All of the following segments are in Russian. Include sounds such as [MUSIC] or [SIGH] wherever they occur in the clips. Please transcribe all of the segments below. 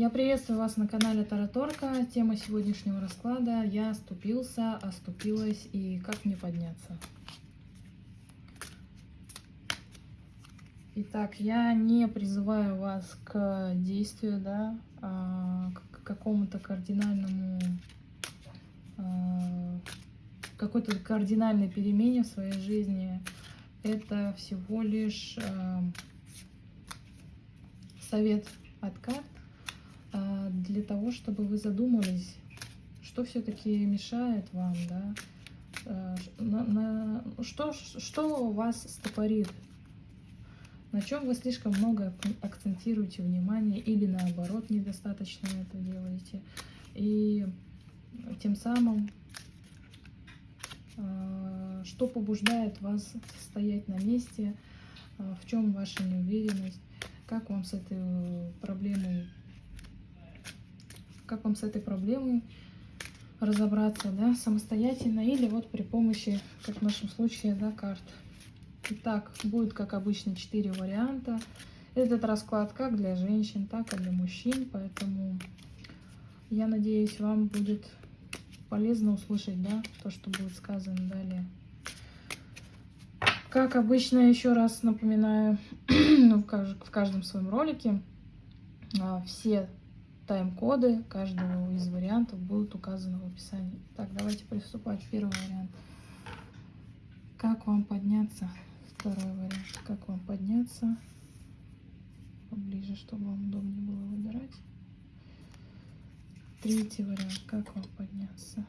Я приветствую вас на канале Тараторка. Тема сегодняшнего расклада «Я оступился, оступилась и как мне подняться?». Итак, я не призываю вас к действию, да, а, к какому-то кардинальному, а, какой-то кардинальной перемене в своей жизни. Это всего лишь а, совет от карт для того, чтобы вы задумались, что все-таки мешает вам, да, на, на, что, что вас стопорит? На чем вы слишком много акцентируете внимание или наоборот недостаточно это делаете. И тем самым, а, что побуждает вас стоять на месте, а, в чем ваша неуверенность, как вам с этой проблемой, как вам с этой проблемой разобраться, да, самостоятельно или вот при помощи, как в нашем случае, да, карт. Итак, будет, как обычно, 4 варианта. Этот расклад как для женщин, так и для мужчин, поэтому я надеюсь, вам будет полезно услышать, да, то, что будет сказано далее. Как обычно, еще раз напоминаю, [CLEARS THROAT] в каждом своем ролике а, все тайм-коды каждого из вариантов будут указаны в описании. Так, давайте приступать. Первый вариант. Как вам подняться? Второй вариант. Как вам подняться поближе, чтобы вам удобнее было выбирать. Третий вариант. Как вам подняться.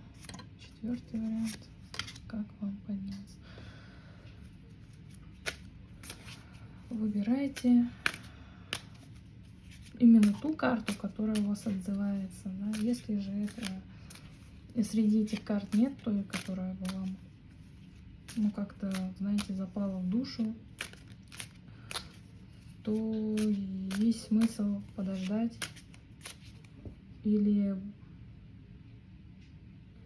Четвертый вариант. Как вам подняться. Выбирайте именно ту карту, которая у вас отзывается. Да? Если же это среди этих карт нет той, которая бы вам ну, как-то, знаете, запала в душу, то есть смысл подождать или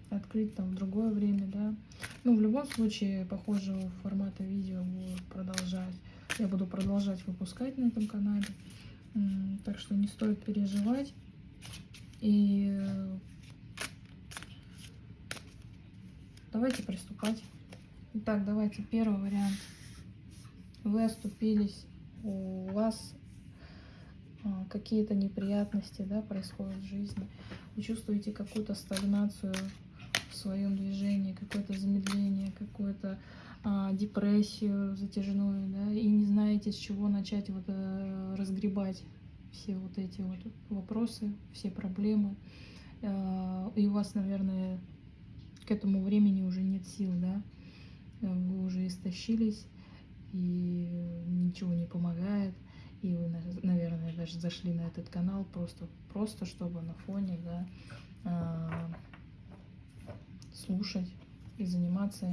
открыть там в другое время, да. Ну, в любом случае, похожего формата видео буду продолжать. Я буду продолжать выпускать на этом канале. Так что не стоит переживать. И давайте приступать. Итак, давайте первый вариант. Вы оступились, у вас а, какие-то неприятности да, происходят в жизни. Вы чувствуете какую-то стагнацию в своем движении, какое-то замедление, какую-то а, депрессию затяжную, да, и не знаете, с чего начать вот, а, разгребать все вот эти вот вопросы, все проблемы. А, и у вас, наверное, к этому времени уже нет сил, да, вы уже истощились, и ничего не помогает, и вы, наверное, даже зашли на этот канал просто, просто чтобы на фоне, да, а, слушать и заниматься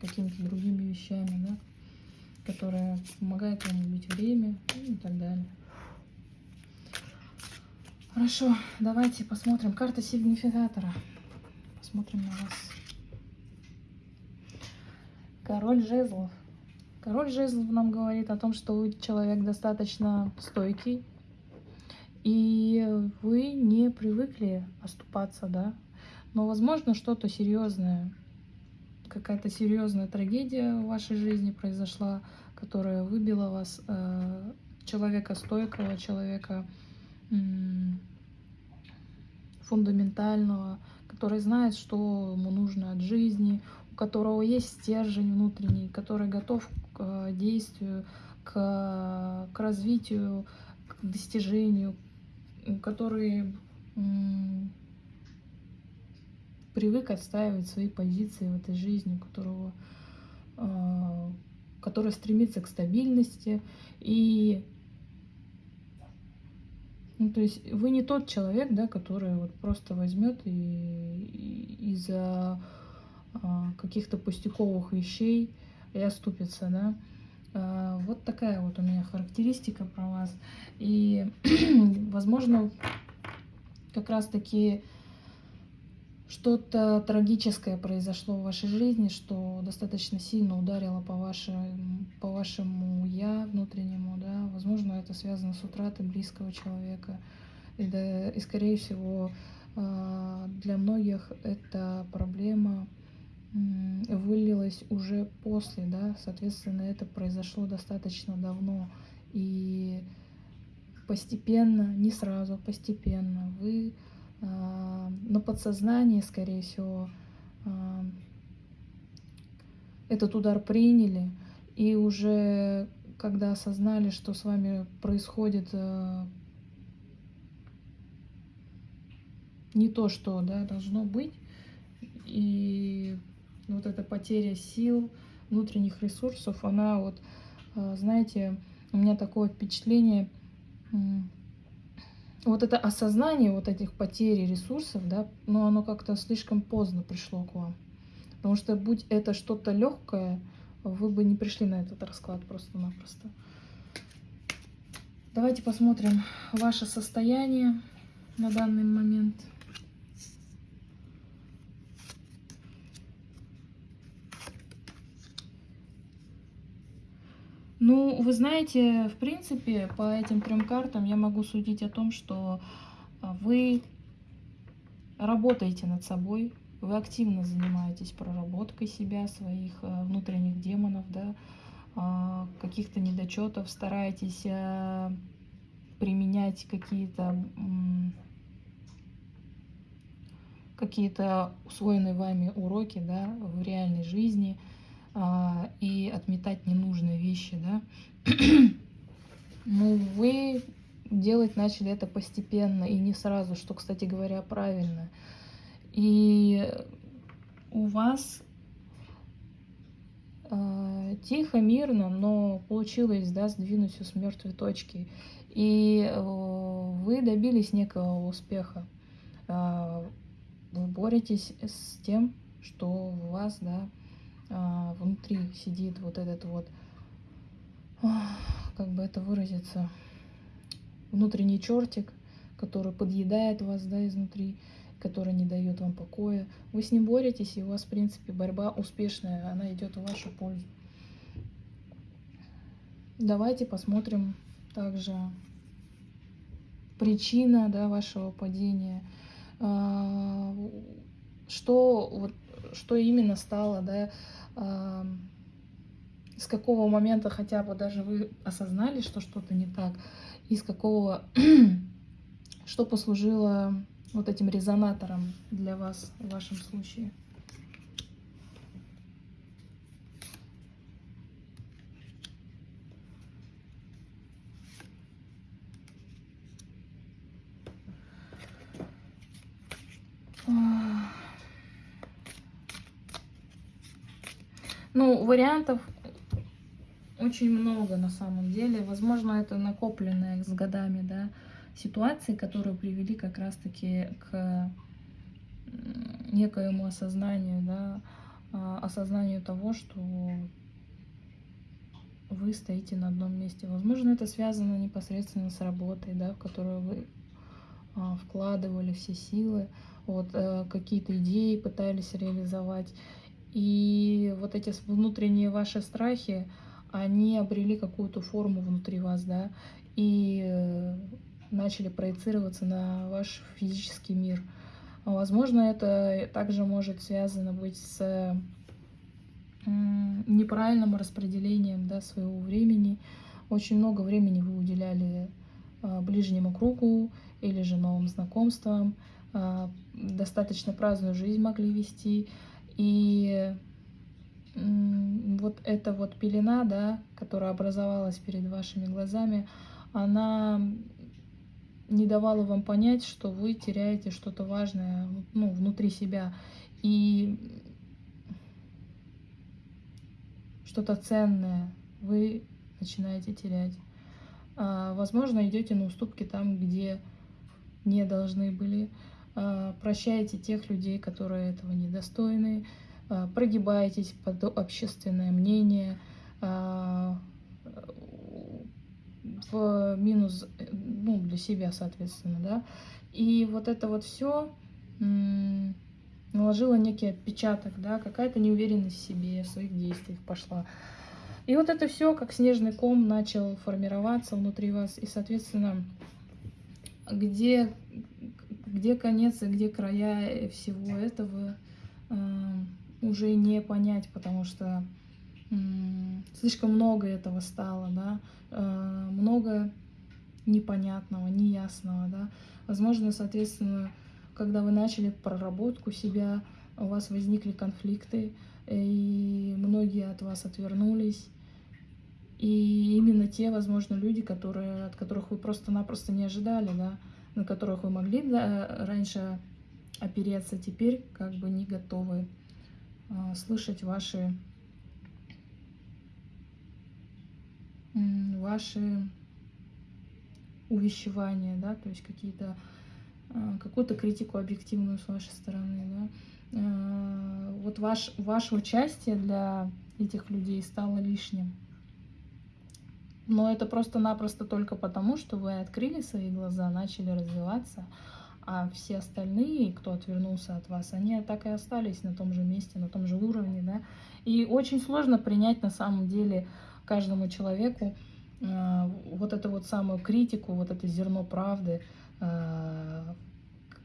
какими-то другими вещами, да, которые помогают вам убить время и так далее. Хорошо, давайте посмотрим. Карта сигнификатора. Посмотрим на вас. Король жезлов. Король жезлов нам говорит о том, что человек достаточно стойкий, и вы не привыкли оступаться, да. Но, возможно, что-то серьезное, какая-то серьезная трагедия в вашей жизни произошла, которая выбила вас, э, человека стойкого, человека фундаментального, который знает, что ему нужно от жизни, которого есть стержень внутренний, который готов к э, действию, к, к развитию, к достижению, который привык отстаивать свои позиции в этой жизни, которого, э, который стремится к стабильности. И ну, то есть вы не тот человек, да, который вот просто возьмет и, и из-за а, каких-то пустяковых вещей и оступится, да. А, вот такая вот у меня характеристика про вас. И, [CLEARS THROAT] возможно, как раз-таки что-то трагическое произошло в вашей жизни, что достаточно сильно ударило по, вашему, по вашему «я» внутреннему, да. Возможно, это связано с утратой близкого человека. И, да, и скорее всего, а, для многих эта проблема вылилась уже после, да, соответственно, это произошло достаточно давно. И постепенно, не сразу, постепенно вы на подсознании, скорее всего, этот удар приняли, и уже когда осознали, что с вами происходит э, не то, что да, должно быть, и вот эта потеря сил, внутренних ресурсов, она вот, э, знаете, у меня такое впечатление, вот это осознание вот этих потерь ресурсов, да, но оно как-то слишком поздно пришло к вам. Потому что будь это что-то легкое, вы бы не пришли на этот расклад просто-напросто. Давайте посмотрим ваше состояние на данный момент. Ну, вы знаете, в принципе, по этим трем картам я могу судить о том, что а, вы работаете над собой, вы активно занимаетесь проработкой себя, своих а, внутренних демонов, да, а, каких-то недочетов, стараетесь применять какие-то какие-то усвоенные вами уроки да, в реальной жизни – и отметать ненужные вещи, да. Ну, вы делать начали это постепенно и не сразу, что, кстати говоря, правильно. И у вас э, тихо, мирно, но получилось, да, сдвинуть все с мертвой точки. И э, вы добились некого успеха. Э, вы боретесь с тем, что у вас, да, а, внутри сидит вот этот вот, как бы это выразиться, внутренний чертик, который подъедает вас, да, изнутри, который не дает вам покоя. Вы с ним боретесь, и у вас, в принципе, борьба успешная, она идет в вашу пользу. Давайте посмотрим также причина да, вашего падения. А, что, вот, что именно стало да, с какого момента хотя бы даже вы осознали, что что-то не так, и с какого, [CLEARS THROAT] что послужило вот этим резонатором для вас в вашем случае. Ну, вариантов очень много на самом деле. Возможно, это накопленные с годами, да, ситуации, которые привели как раз-таки к некоему осознанию, да, а, осознанию того, что вы стоите на одном месте. Возможно, это связано непосредственно с работой, да, в которую вы а, вкладывали все силы, вот, э, какие-то идеи пытались реализовать. И вот эти внутренние ваши страхи, они обрели какую-то форму внутри вас, да, и э, начали проецироваться на ваш физический мир. Возможно, это также может связано быть с неправильным распределением да, своего времени. Очень много времени вы уделяли а, ближнему кругу или же новым знакомствам, а, достаточно праздную жизнь могли вести, и вот эта вот пелена, да, которая образовалась перед вашими глазами, она не давала вам понять, что вы теряете что-то важное ну, внутри себя. И что-то ценное вы начинаете терять. А, возможно, идете на уступки там, где не должны были. А, прощаете тех людей, которые этого недостойны, а, прогибаетесь под общественное мнение, а, в минус ну, для себя, соответственно, да. И вот это вот все наложило некий отпечаток, да, какая-то неуверенность в себе, в своих действиях пошла. И вот это все, как снежный ком, начал формироваться внутри вас, и, соответственно, где, где конец и где края всего этого э, уже не понять, потому что э, слишком много этого стало, да, э, много непонятного, неясного, да. Возможно, соответственно, когда вы начали проработку себя, у вас возникли конфликты, и многие от вас отвернулись. И именно те, возможно, люди, которые, от которых вы просто-напросто не ожидали, да, на которых вы могли раньше опереться, теперь как бы не готовы э, слышать ваши, ваши увещевания, да, то есть какие-то э, какую-то критику объективную с вашей стороны, да. Э, вот ваш, ваше участие для этих людей стало лишним. Но это просто-напросто только потому, что вы открыли свои глаза, начали развиваться, а все остальные, кто отвернулся от вас, они так и остались на том же месте, на том же уровне, да. И очень сложно принять на самом деле каждому человеку э, вот эту вот самую критику, вот это зерно правды, э,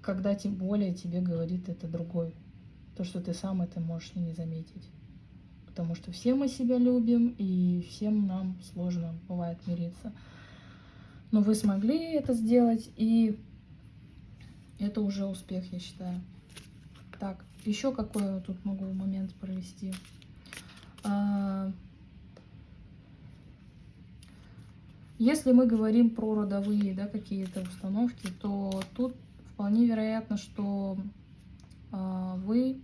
когда тем более тебе говорит это другой. То, что ты сам это можешь не заметить потому что все мы себя любим, и всем нам сложно бывает мириться. Но вы смогли это сделать, и это уже успех, я считаю. Так, еще какой тут могу момент провести. А, если мы говорим про родовые да, какие-то установки, то тут вполне вероятно, что а, вы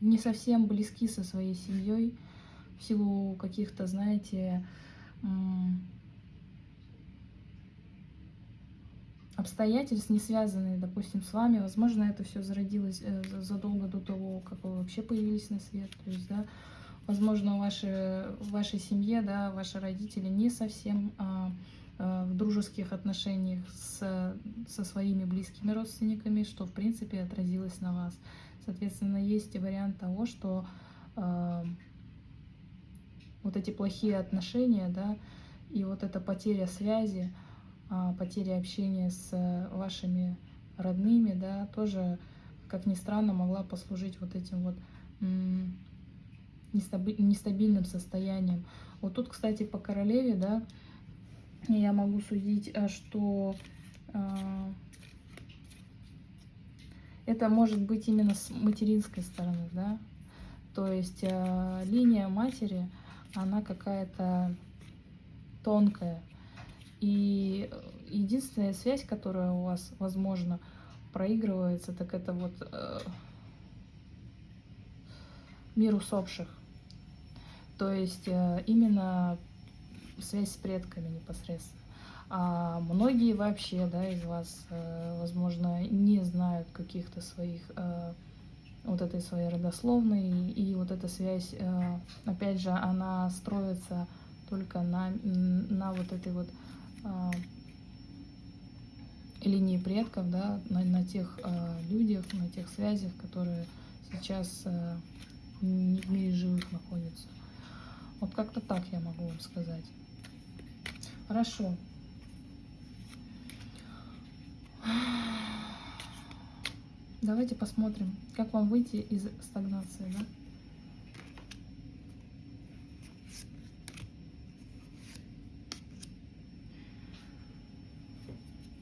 не совсем близки со своей семьей в силу каких-то, знаете, обстоятельств, не связанные, допустим, с вами. Возможно, это все зародилось э, задолго до того, как вы вообще появились на свет. То есть, да, возможно, ваши, в вашей семье, да, ваши родители не совсем а, а, в дружеских отношениях с, со своими близкими родственниками, что, в принципе, отразилось на вас. Соответственно, есть вариант того, что э, вот эти плохие отношения, да, и вот эта потеря связи, э, потеря общения с вашими родными, да, тоже, как ни странно, могла послужить вот этим вот нестабильным состоянием. Вот тут, кстати, по королеве, да, я могу судить, э, что э, это может быть именно с материнской стороны, да, то есть э, линия матери, она какая-то тонкая, и единственная связь, которая у вас, возможно, проигрывается, так это вот э, мир усопших. То есть э, именно связь с предками непосредственно. А многие вообще, да, из вас, э, возможно, не знают каких-то своих, э, вот этой своей родословной, и вот эта связь, э, опять же, она строится только на, на вот этой вот линии предков, да, на, на тех людях, на тех связях, которые сейчас не в мире живых находятся. Вот как-то так я могу вам сказать. Хорошо. Давайте посмотрим, как вам выйти из стагнации, да?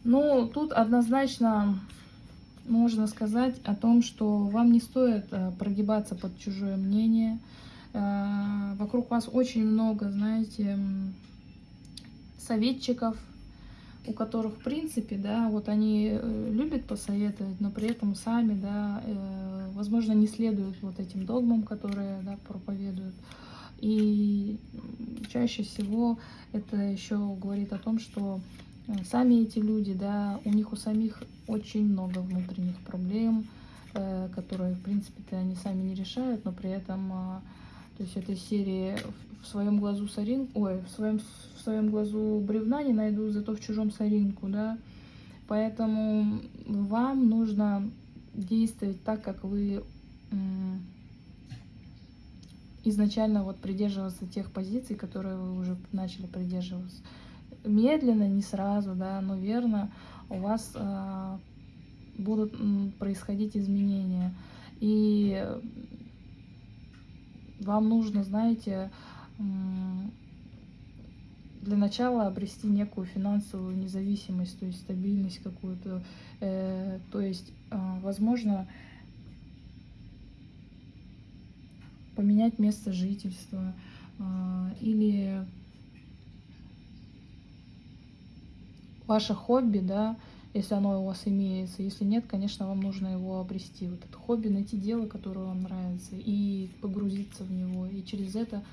Ну, тут однозначно можно сказать о том, что вам не стоит э, прогибаться под чужое мнение. Э, вокруг вас очень много, знаете, советчиков, у которых, в принципе, да, вот они э, любят посоветовать, но при этом сами, да, э, возможно, не следуют вот этим догмам, которые, да, проповедуют. И чаще всего это еще говорит о том, что э, сами эти люди, да, у них у самих очень много внутренних проблем, которые, в принципе-то, они сами не решают, но при этом, то есть этой серии в своем глазу соринку, ой, в своем, в своем глазу бревна не найду, зато в чужом соринку, да. Поэтому вам нужно действовать так, как вы изначально вот придерживаться тех позиций, которые вы уже начали придерживаться, медленно, не сразу, да, но верно у вас э, будут происходить изменения. И вам нужно, знаете, для начала обрести некую финансовую независимость, то есть стабильность какую-то. Э, то есть, э, возможно, поменять место жительства э, или ваше хобби, да, если оно у вас имеется. Если нет, конечно, вам нужно его обрести. Вот это хобби, найти дело, которое вам нравится, и погрузиться в него. И через это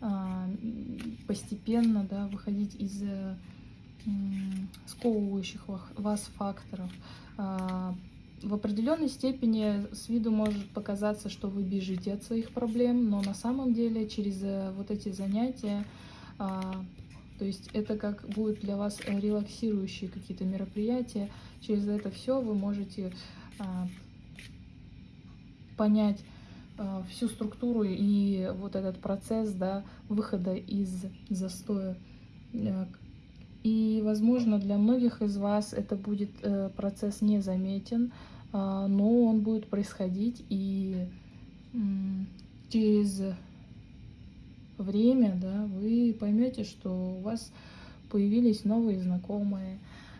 а, постепенно да, выходить из э, сковывающих вас факторов. А, в определенной степени с виду может показаться, что вы бежите от своих проблем, но на самом деле через э, вот эти занятия а, то есть это как будет для вас релаксирующие какие-то мероприятия. Через это все вы можете а, понять а, всю структуру и вот этот процесс да, выхода из застоя. Э, и, возможно, для многих из вас это будет э, процесс незаметен, а, но он будет происходить и через время, да, вы поймете, что у вас появились новые знакомые,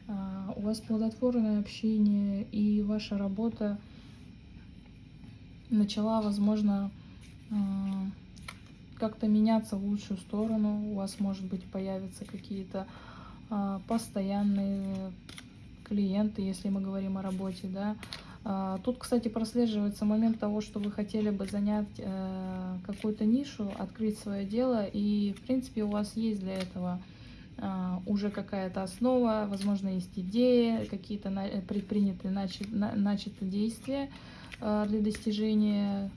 а, у вас плодотворное общение, и ваша работа начала, возможно, а, как-то меняться в лучшую сторону. У вас, может быть, появятся какие-то а, постоянные клиенты, если мы говорим о работе, да, тут, кстати, прослеживается момент того, что вы хотели бы занять э, какую-то нишу, открыть свое дело, и, в принципе, у вас есть для этого а, уже какая-то основа, возможно, есть идеи, какие-то предпринятые начатые действия а, для достижения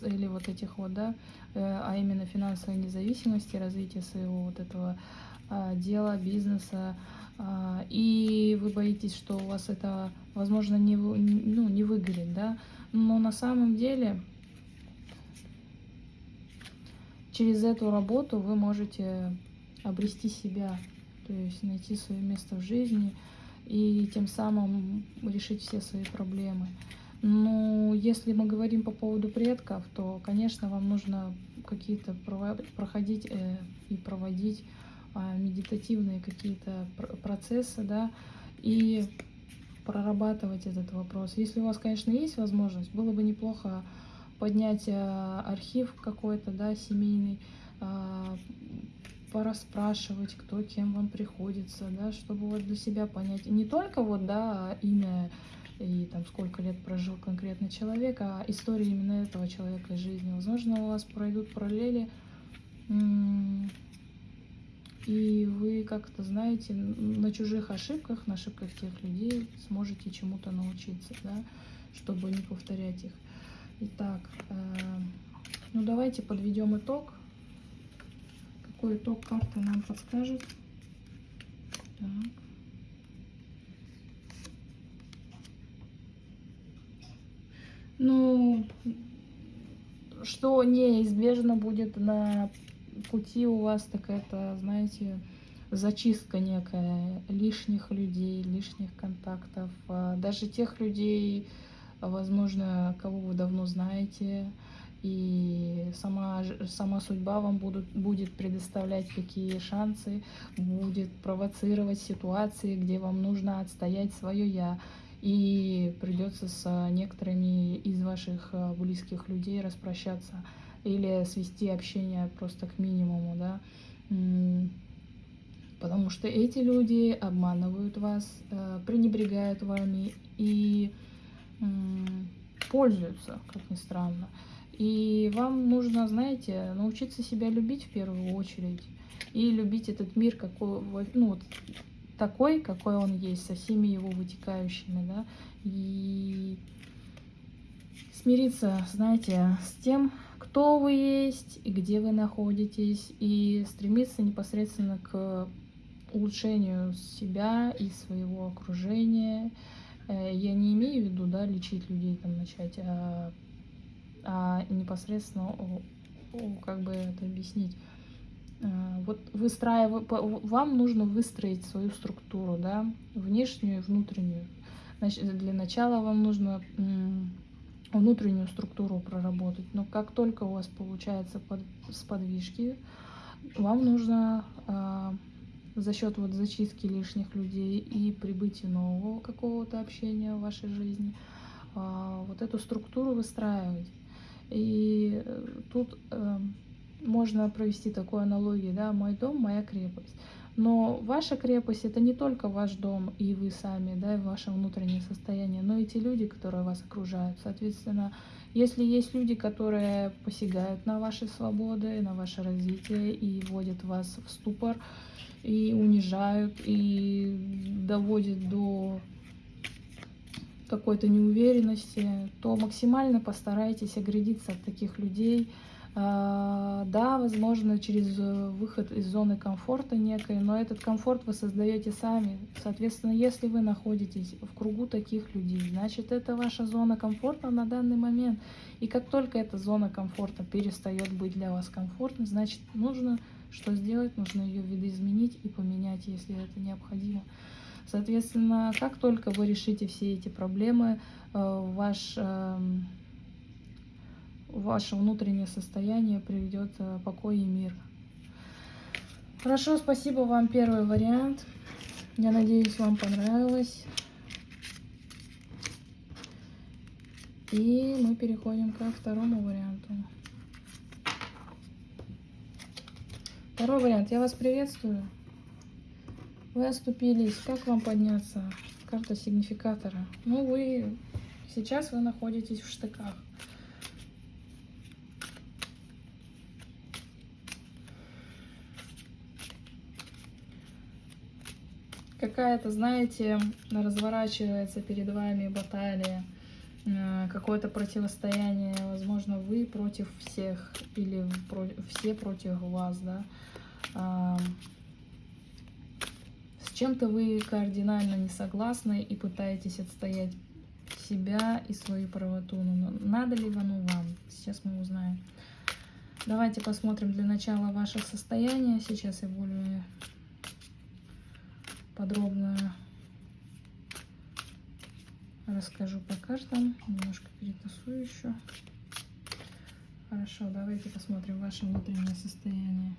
цели вот этих вот, да, э, а именно финансовой независимости, развития своего вот этого дела, бизнеса, а, и вы боитесь, что у вас это, возможно, не, ну, не выгорит, да, но на самом деле через эту работу вы можете обрести себя, то есть найти свое место в жизни и тем самым решить все свои проблемы. Но если мы говорим по поводу предков, то, конечно, вам нужно какие-то проходить э, и проводить а, медитативные какие-то процессы, да, и прорабатывать этот вопрос. Если у вас, конечно, есть возможность, было бы неплохо поднять а, архив какой-то, да, семейный, а, пораспрашивать, кто кем вам приходится, да, чтобы вот для себя понять не только вот, да, имя и там сколько лет прожил конкретно человек, а история именно этого человека из жизни. Возможно, у вас пройдут параллели и вы как-то знаете, на чужих ошибках, на ошибках тех людей сможете чему-то научиться, да, чтобы не повторять их. Итак, э, ну давайте подведем итог. Какой итог карты нам подскажет? Так. Ну, что неизбежно будет на пути у вас такая-то, знаете, зачистка некая лишних людей, лишних контактов, а даже тех людей, возможно, кого вы давно знаете, и сама, сама судьба вам будут, будет предоставлять какие шансы, будет провоцировать ситуации, где вам нужно отстоять свое «я», и придется с некоторыми из ваших а, близких людей распрощаться или свести общение просто к минимуму, да, потому что эти люди обманывают вас, э, пренебрегают вами и пользуются, как ни странно. И вам нужно, знаете, научиться себя любить в первую очередь и любить этот мир какой, ну, такой, какой он есть, со всеми его вытекающими, да, и смириться, знаете, с тем, кто вы есть и где вы находитесь, и стремиться непосредственно к улучшению себя и своего окружения. Э, я не имею в виду, да, лечить людей, там, начать, а, а непосредственно, как бы это объяснить, э, вот выстраивать, вам нужно выстроить свою структуру, да, внешнюю и внутреннюю. Значит, для начала вам нужно внутреннюю структуру проработать. Но как только у вас получается под, подвижки, вам нужно э, за счет вот зачистки лишних людей и прибытия нового какого-то общения в вашей жизни э, вот эту структуру выстраивать. И э, тут э, можно провести такую аналогию, да, мой дом, моя крепость. Но ваша крепость это не только ваш дом и вы сами, да, и ваше внутреннее состояние, но и те люди, которые вас окружают. Соответственно, если есть люди, которые посягают на ваши свободы, на ваше развитие и вводят вас в ступор, и унижают, и доводят до какой-то неуверенности, то максимально постарайтесь оградиться от таких людей, да, возможно, через э, выход из зоны комфорта некой, но этот комфорт вы создаете сами. Соответственно, если вы находитесь в кругу таких людей, значит, это ваша зона комфорта на данный момент. И как только эта зона комфорта перестает быть для вас комфортной, значит, нужно что сделать? Нужно ее видоизменить и поменять, если это необходимо. Соответственно, как только вы решите все эти проблемы, э, ваш эм, ваше внутреннее состояние приведет э, покой и мир. Хорошо, спасибо вам первый вариант. Я надеюсь, вам понравилось. И мы переходим ко второму варианту. Второй вариант. Я вас приветствую. Вы оступились. Как вам подняться? Карта сигнификатора. Ну, вы... Сейчас вы находитесь в штыках. Какая-то, знаете, разворачивается перед вами баталия, э, какое-то противостояние, возможно, вы против всех или все против вас, да. С чем-то вы кардинально не согласны и пытаетесь отстоять себя и свою правоту. Но надо ли оно вам? Сейчас мы узнаем. Давайте посмотрим для начала ваше состояние. Сейчас я более подробно расскажу по картам. Немножко перетасую еще. Хорошо, давайте посмотрим ваше внутреннее состояние.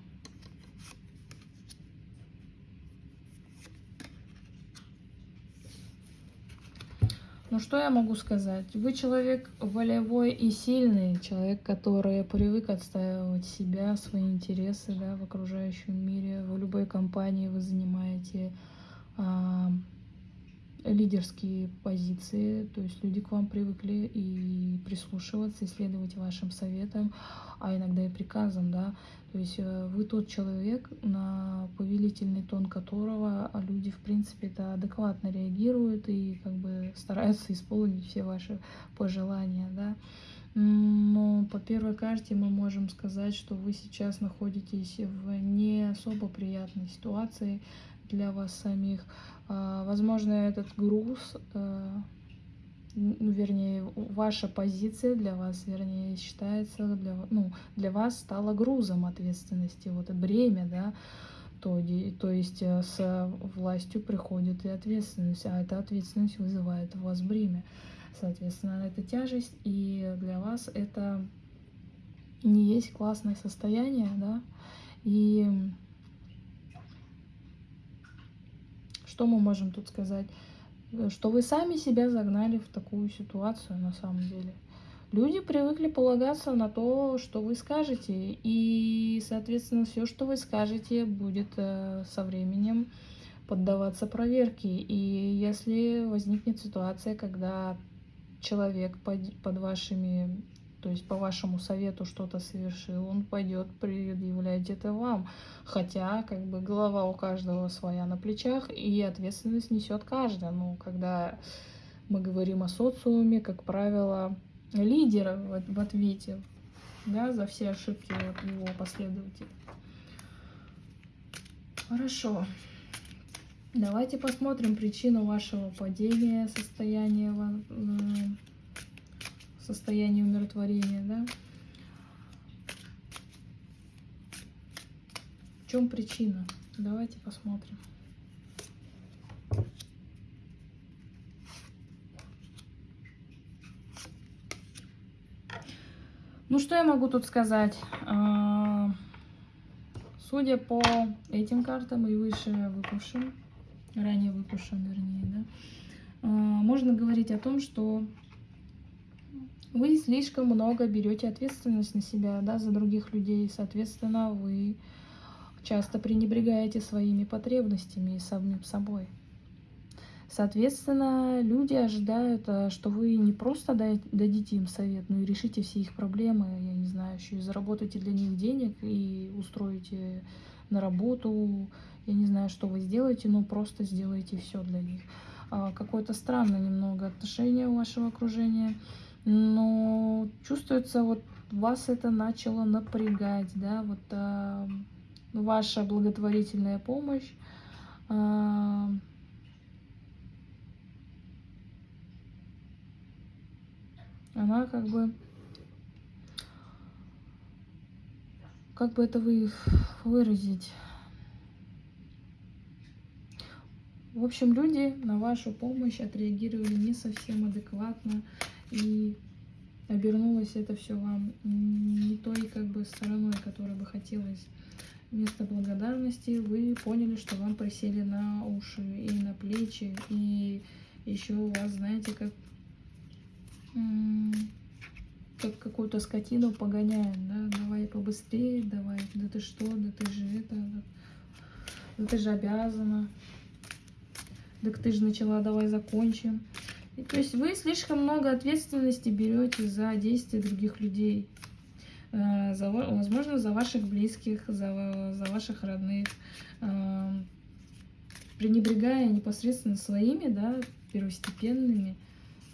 Ну что я могу сказать? Вы человек волевой и сильный, человек, который привык отстаивать себя, свои интересы да, в окружающем мире. В любой компании вы занимаете лидерские позиции, то есть люди к вам привыкли и прислушиваться, и следовать вашим советам, а иногда и приказам, да, то есть э, вы тот человек, на повелительный тон которого а люди, в принципе, это адекватно реагируют и как бы стараются исполнить все ваши пожелания, да. Но по первой карте мы можем сказать, что вы сейчас находитесь в не особо приятной ситуации, для вас самих. А, возможно, этот груз, э, ну, вернее, ваша позиция для вас, вернее, считается, для, ну, для вас стала грузом ответственности, вот бремя, да, то, то есть э, с властью приходит и ответственность, а эта ответственность вызывает у вас бремя. Соответственно, это тяжесть, и для вас это не есть классное состояние, да, и Что мы можем тут сказать? Э, что вы сами себя загнали в такую ситуацию на самом деле. Люди привыкли полагаться на то, что вы скажете, и, соответственно, все, что вы скажете, будет э, со временем поддаваться проверке. И если возникнет ситуация, когда человек под, под вашими то есть по вашему совету что-то совершил, он пойдет предъявлять это вам. Хотя, как бы, голова у каждого своя на плечах, и ответственность несет каждый. Ну, когда мы говорим о социуме, как правило, лидер в, ответе да, за все ошибки его последователей. Хорошо. Давайте посмотрим причину вашего падения, состояния состояние умиротворения, да. В чем причина? Давайте посмотрим. Ну, что я могу тут сказать? А, судя по этим картам и выше выпавшим, ранее выпавшим, вернее, да, а, можно говорить о том, что вы слишком много берете ответственность на себя, да, за других людей, соответственно, вы часто пренебрегаете своими потребностями и самим собой. Соответственно, люди ожидают, э, что вы не просто дадите им совет, но и решите все их проблемы, я не знаю, еще и заработаете для них денег и устроите на работу, я не знаю, что вы сделаете, но просто сделаете все для них. А, какое-то странное немного отношение у вашего окружения, но чувствуется, вот вас это начало напрягать, да, вот а, ваша благотворительная помощь, а, она как бы как бы это вы выразить? В общем люди на вашу помощь отреагировали не совсем адекватно и обернулось это все вам не той как бы стороной которой бы хотелось вместо благодарности вы поняли что вам присели на уши и на плечи и еще у вас знаете как как какую-то скотину погоняем, да, давай побыстрее, давай, да ты что, да ты же это, да, да ты же обязана, так ты же начала, давай закончим. То есть вы слишком много ответственности берете за действия других людей, э, за, возможно, за ваших близких, за, за ваших родных, э, пренебрегая непосредственно своими, да, первостепенными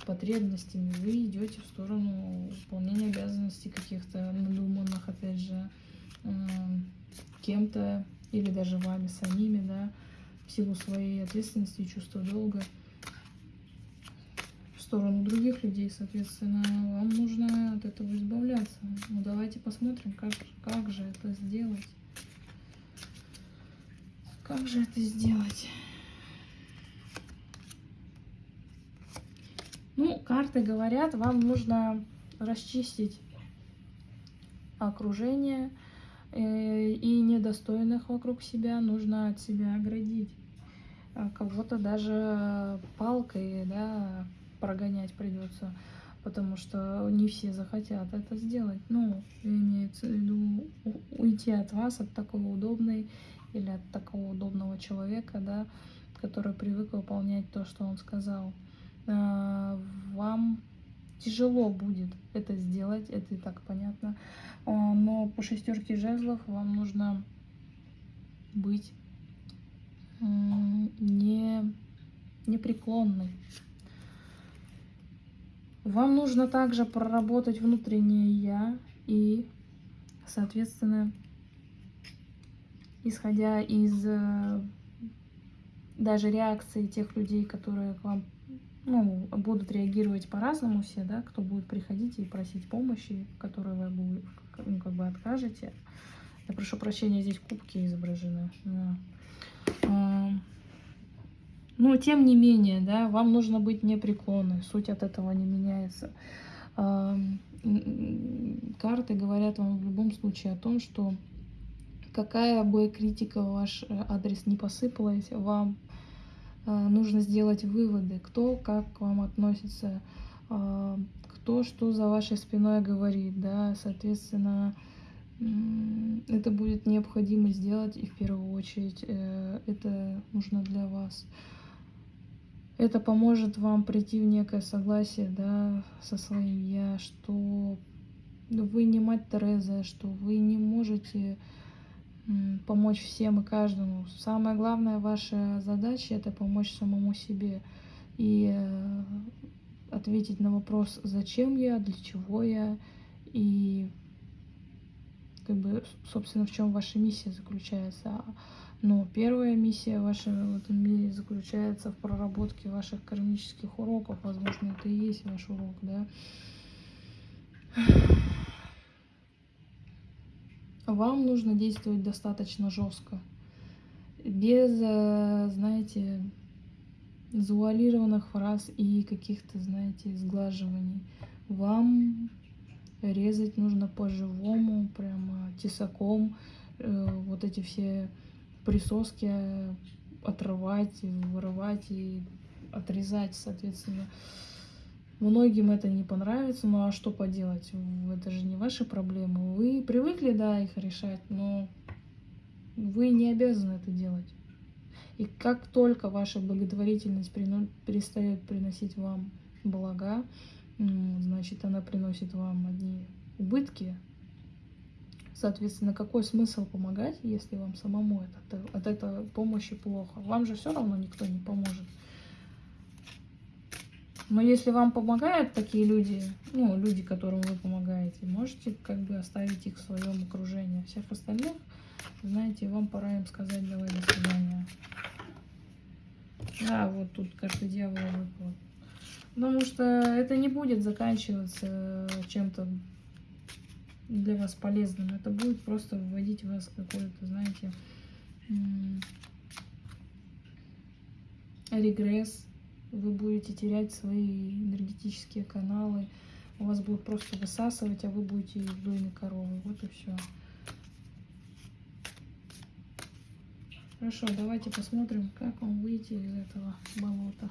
потребностями, вы идете в сторону выполнения обязанностей каких-то надуманных, опять же, кем-то или даже вами самими, да, в силу своей ответственности и чувства долга сторону других людей, соответственно, вам нужно от этого избавляться. Ну, давайте посмотрим, как, как же это сделать. Как же это сделать? Ну, карты говорят, вам нужно расчистить окружение э, и недостойных вокруг себя нужно от себя оградить. А кого-то даже палкой да, прогонять придется, потому что не все захотят это сделать. Ну, имеется в виду уйти от вас, от такой удобной или от такого удобного человека, да, который привык выполнять то, что он сказал. А, вам тяжело будет это сделать, это и так понятно. А, но по шестерке жезлов вам нужно быть не непреклонной. Вам нужно также проработать внутреннее я и, соответственно, исходя из э, даже реакции тех людей, которые к вам ну, будут реагировать по-разному все, да, кто будет приходить и просить помощи, которой вы будете, ну, как бы откажете. Я прошу прощения, здесь кубки изображены. Да. Но тем не менее, да, вам нужно быть непреклонной, суть от этого не меняется. Карты говорят вам в любом случае о том, что какая бы критика ваш э, адрес не посыпалась, вам а, нужно сделать выводы, кто как к вам относится, а, кто что за вашей спиной говорит, да, соответственно, это будет необходимо сделать, и в первую очередь э, это нужно для вас. Это поможет вам прийти в некое согласие, да, со своим «я», что вы не мать Тереза, что вы не можете помочь всем и каждому. Самая главная ваша задача это помочь самому себе и э, ответить на вопрос, зачем я, для чего я и как бы, собственно, в чем ваша миссия заключается. Но первая миссия ваша в этом мире заключается в проработке ваших кармических уроков. Возможно, это и есть ваш урок, да. вам нужно действовать достаточно жестко. Без, э, знаете, завуалированных фраз и каких-то, знаете, сглаживаний. Вам резать нужно по-живому, прямо тесаком. Э, вот эти все присоски отрывать, вырывать и отрезать, соответственно. Многим это не понравится, ну а что поделать? Это же не ваши проблемы. Вы привыкли, да, их решать, но вы не обязаны это делать. И как только ваша благотворительность перестает приносить вам блага, значит, она приносит вам одни убытки. Соответственно, какой смысл помогать, если вам самому от, от этой помощи плохо? Вам же все равно никто не поможет. Но если вам помогают такие люди, ну, люди, которым вы помогаете, можете как бы оставить их в своем окружении. Всех остальных, знаете, вам пора им сказать «давай, до свидания». Да, вот тут карта дьявола выпала. Потому что это не будет заканчиваться чем-то для вас полезным. Это будет просто вводить вас в какой-то, знаете, регресс, вы будете терять свои энергетические каналы, у вас будут просто высасывать, а вы будете доме коровы. Вот и все. Хорошо, давайте посмотрим, как вам выйти из этого болота.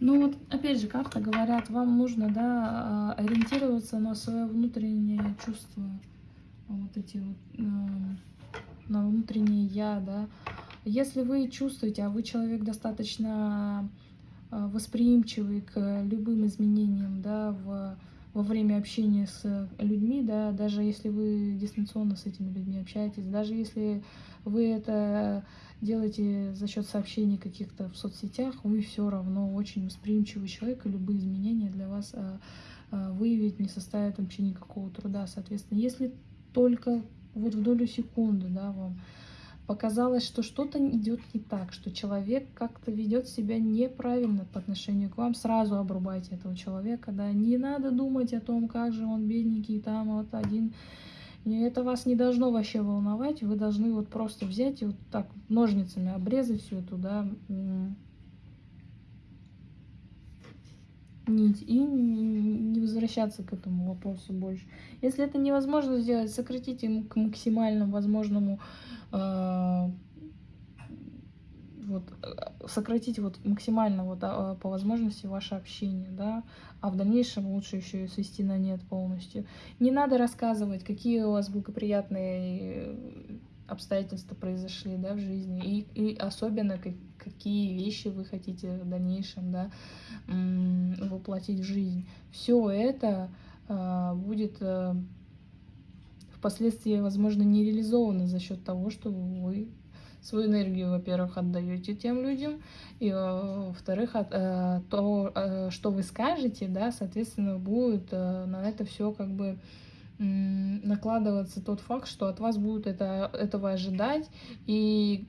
Ну вот, опять же, как-то говорят, вам нужно, да, а, ориентироваться на свое внутреннее чувство, вот эти вот, на внутреннее я, да. Если вы чувствуете, а вы человек достаточно а, восприимчивый к любым изменениям, да, в, во время общения с людьми, да, даже если вы дистанционно с этими людьми общаетесь, даже если вы это делаете за счет сообщений каких-то в соцсетях, вы все равно очень восприимчивый человек, и любые изменения для вас а, а, выявить не составит вообще никакого труда. Соответственно, если только вот в долю секунды, да, вам показалось, что что-то идет не так, что человек как-то ведет себя неправильно по отношению к вам, сразу обрубайте этого человека, да, не надо думать о том, как же он бедненький, там вот один это вас не должно вообще волновать. Вы должны вот просто взять и вот так ножницами обрезать всю эту, да, нить и не возвращаться к этому вопросу больше. Если это невозможно сделать, сократите к максимальному возможному э, вот, э, сократить вот максимально вот, а, по возможности ваше общение, да, а в дальнейшем лучше еще и свести на нет полностью. Не надо рассказывать, какие у вас благоприятные э, обстоятельства произошли, да, в жизни, и, и особенно как, какие вещи вы хотите в дальнейшем, да, воплотить в жизнь. Все это э, будет э, впоследствии, возможно, не реализовано за счет того, что вы свою энергию, во-первых, отдаете тем людям, и, во-вторых, э, то, э, что вы скажете, да, соответственно, будет э, на это все как бы накладываться тот факт, что от вас будут это, этого ожидать, и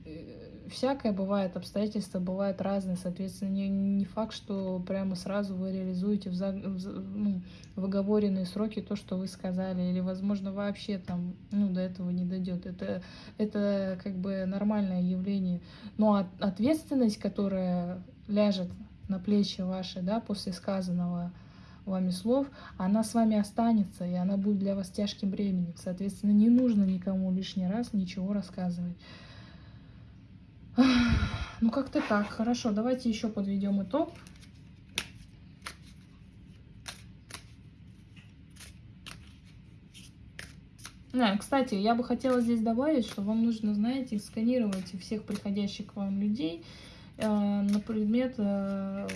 всякое бывает, обстоятельства бывают разные, соответственно, не, не факт, что прямо сразу вы реализуете в, за, в, ну, в оговоренные сроки то, что вы сказали, или, возможно, вообще там, ну, до этого не дойдет. Это, это как бы нормальное явление. Но от, ответственность, которая ляжет на плечи ваши, да, после сказанного вами слов, она с вами останется, и она будет для вас тяжким бременем. Соответственно, не нужно никому лишний раз ничего рассказывать. Ну, как-то так. Хорошо, давайте еще подведем итог. А, кстати, я бы хотела здесь добавить, что вам нужно, знаете, сканировать всех приходящих к вам людей э, на предмет э,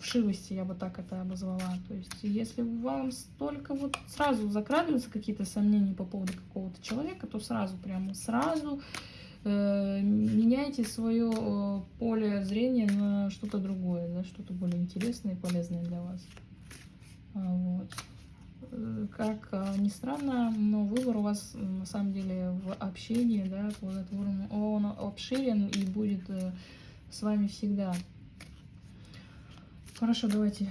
вшивости, я бы так это обозвала. То есть, если вам столько вот сразу закрадываются какие-то сомнения по поводу какого-то человека, то сразу, прямо сразу меняйте свое э, поле зрения на что-то другое, да, что-то более интересное и полезное для вас. А, вот. Э, как а, ни странно, но выбор у вас на самом деле в общении, да, плодотворном, он обширен и будет э, с вами всегда. Хорошо, давайте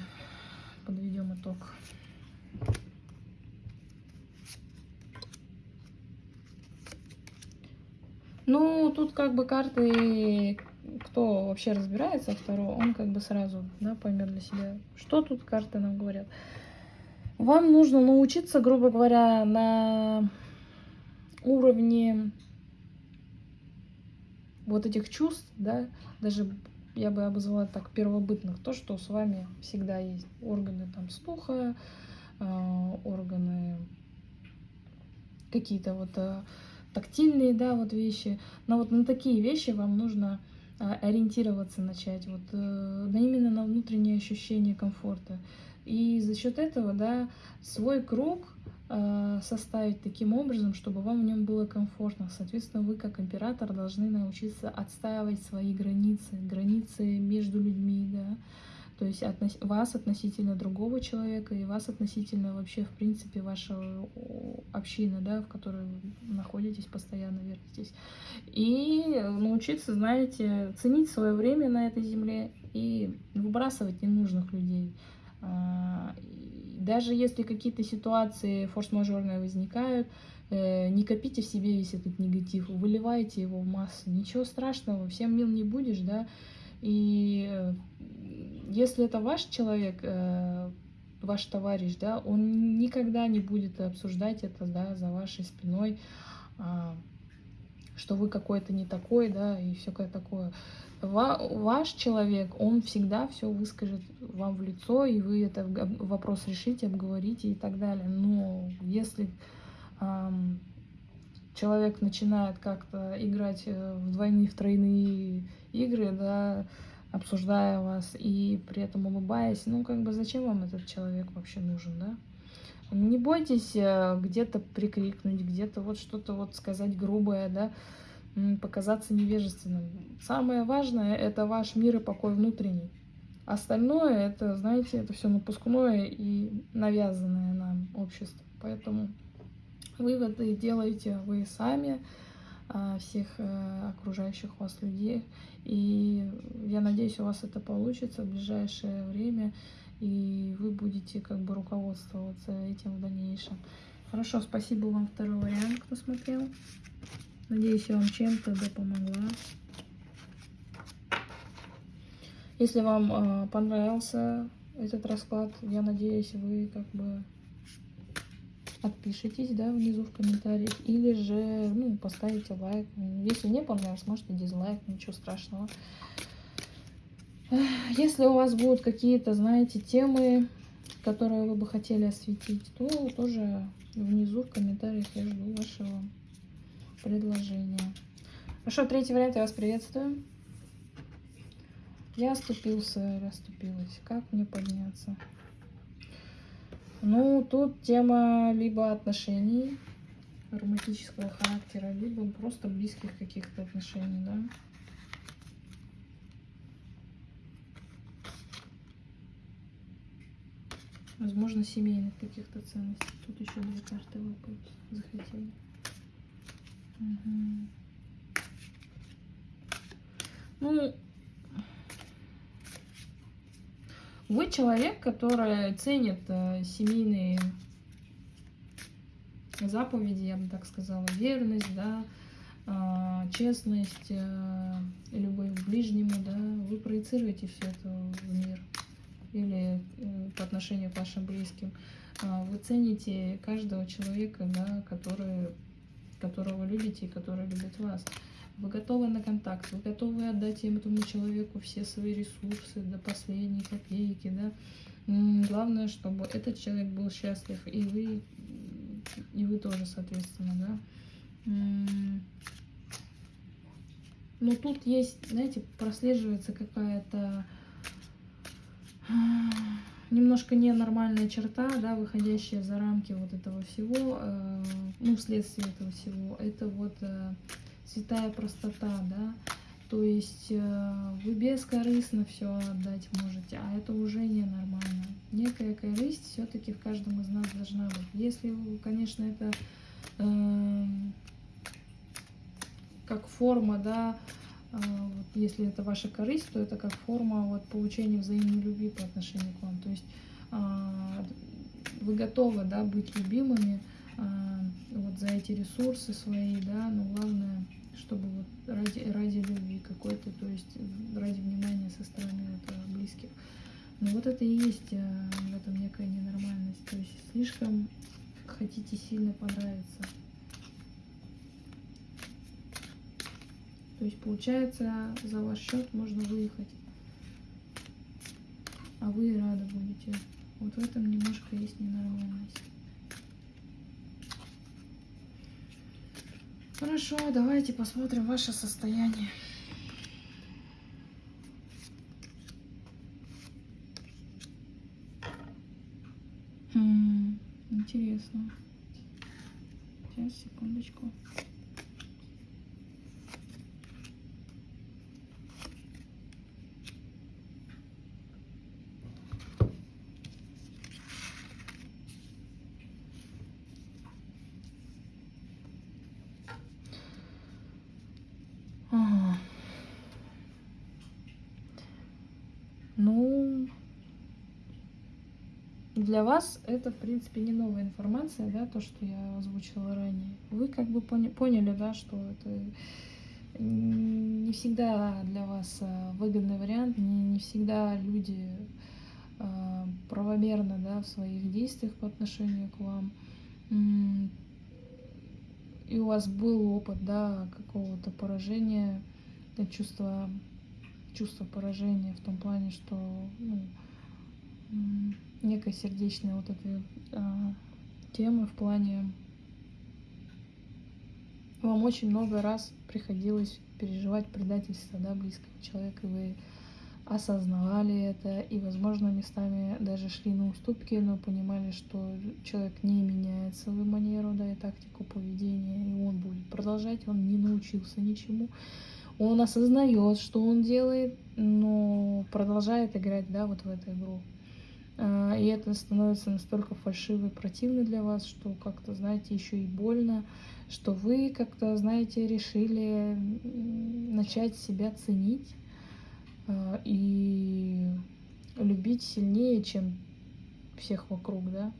подведем итог. Ну, тут как бы карты, кто вообще разбирается второго, он как бы сразу да, поймет для себя, что тут карты нам говорят. Вам нужно научиться, грубо говоря, на уровне вот этих чувств, да, даже я бы обозвала так первобытных, то, что с вами всегда есть органы там слуха, э, органы какие-то вот э, тактильные, да, вот вещи. Но вот на такие вещи вам нужно э, ориентироваться начать, вот э, именно на внутреннее ощущение комфорта. И за счет этого, да, свой круг э, составить таким образом, чтобы вам в нем было комфортно. Соответственно, вы как император должны научиться отстаивать свои границы, границы между людьми, да, то есть относ... вас относительно другого человека и вас относительно вообще, в принципе, вашего общины, да, в которой вы находитесь, постоянно вертитесь. И научиться, знаете, ценить свое время на этой земле и выбрасывать ненужных людей. А, даже если какие-то ситуации форс-мажорные возникают, э, не копите в себе весь этот негатив, выливайте его в массу. Ничего страшного, всем мил не будешь, да. И э, если это ваш человек, э, ваш товарищ, да, он никогда не будет обсуждать это, да, за вашей спиной, а, что вы какой-то не такой, да, и все такое ваш человек, он всегда все выскажет вам в лицо, и вы это вопрос решите, обговорите и так далее. Но если человек начинает как-то играть э, в двойные, в тройные игры, да, обсуждая вас и при этом улыбаясь, ну, как бы зачем вам этот человек вообще нужен, да? Не бойтесь э, где-то прикрикнуть, где-то вот что-то вот сказать грубое, да, показаться невежественным. Самое важное – это ваш мир и покой внутренний. Остальное – это, знаете, это все напускное и навязанное нам общество. Поэтому выводы делаете вы сами, всех э, окружающих вас людей. И я надеюсь, у вас это получится в ближайшее время, и вы будете как бы руководствоваться этим в дальнейшем. Хорошо, спасибо вам второй вариант, кто смотрел. Надеюсь, я вам чем-то да помогла. Если вам э, понравился этот расклад, я надеюсь, вы как бы отпишитесь, да, внизу в комментариях, или же, ну, поставите лайк. Если не понравилось, можете дизлайк, ничего страшного. Если у вас будут какие-то, знаете, темы, которые вы бы хотели осветить, то тоже внизу в комментариях я жду вашего предложение. Хорошо, третий вариант, я вас приветствую. Я оступился или оступилась. Как мне подняться? Ну, тут тема либо отношений романтического характера, либо просто близких каких-то отношений, да. Возможно, семейных каких-то ценностей. Тут еще две карты выпадут. Захотели. Ну, вы человек, который ценит э, семейные заповеди, я бы так сказала, верность, да, э, честность, э, любовь к ближнему, да, вы проецируете все это в мир или э, по отношению к вашим близким. Э, вы цените каждого человека, да, который которого любите и который любит вас. Вы готовы на контакт, вы готовы отдать этому человеку все свои ресурсы до последней копейки, да. Главное, чтобы этот человек был счастлив, и вы, и вы тоже, соответственно, да. Но тут есть, знаете, прослеживается какая-то немножко ненормальная черта, да, выходящая за рамки вот этого всего, э, ну, вследствие этого всего, это вот э, святая простота, да, То есть э, вы бескорыстно все отдать можете, а это уже ненормально. Некая корысть все-таки в каждом из нас должна быть. Если, конечно, это э, как форма, да, э, вот если это ваша корысть, то это как форма вот, получения взаимной любви по отношению к вам. То есть э, вы готовы, да, быть любимыми вот за эти ресурсы свои, да, но главное чтобы вот ради, ради любви какой-то, то есть ради внимания со стороны вот, э, близких. Но вот это и есть э, в этом некая ненормальность. То есть слишком хотите сильно понравиться. То есть получается за ваш счет можно выехать. А вы рады будете. Вот в этом немножко есть ненормальность. Хорошо, давайте посмотрим ваше состояние. Хм, интересно. Сейчас, секундочку. Для вас это, в принципе, не новая информация, да, то, что я озвучила ранее. Вы как бы поняли, да, что это не всегда для вас а, выгодный вариант, не, не всегда люди э, правомерно, да, в своих действиях по отношению к вам. И у вас был опыт, да, какого-то поражения, чувство, чувство поражения в том плане, что ну, некой сердечной вот этой э, темы в плане вам очень много раз приходилось переживать предательство да, близкого человека, и вы осознавали это, и, возможно, местами даже шли на уступки, но понимали, что человек не меняет свою манеру, да, и тактику поведения, и он будет продолжать, он не научился ничему. Он осознает, что он делает, но продолжает играть, да, вот в эту игру. А, и это становится настолько фальшиво и противно для вас, что как-то, знаете, еще и больно, что вы как-то, знаете, решили начать себя ценить а, и любить сильнее, чем всех вокруг, да.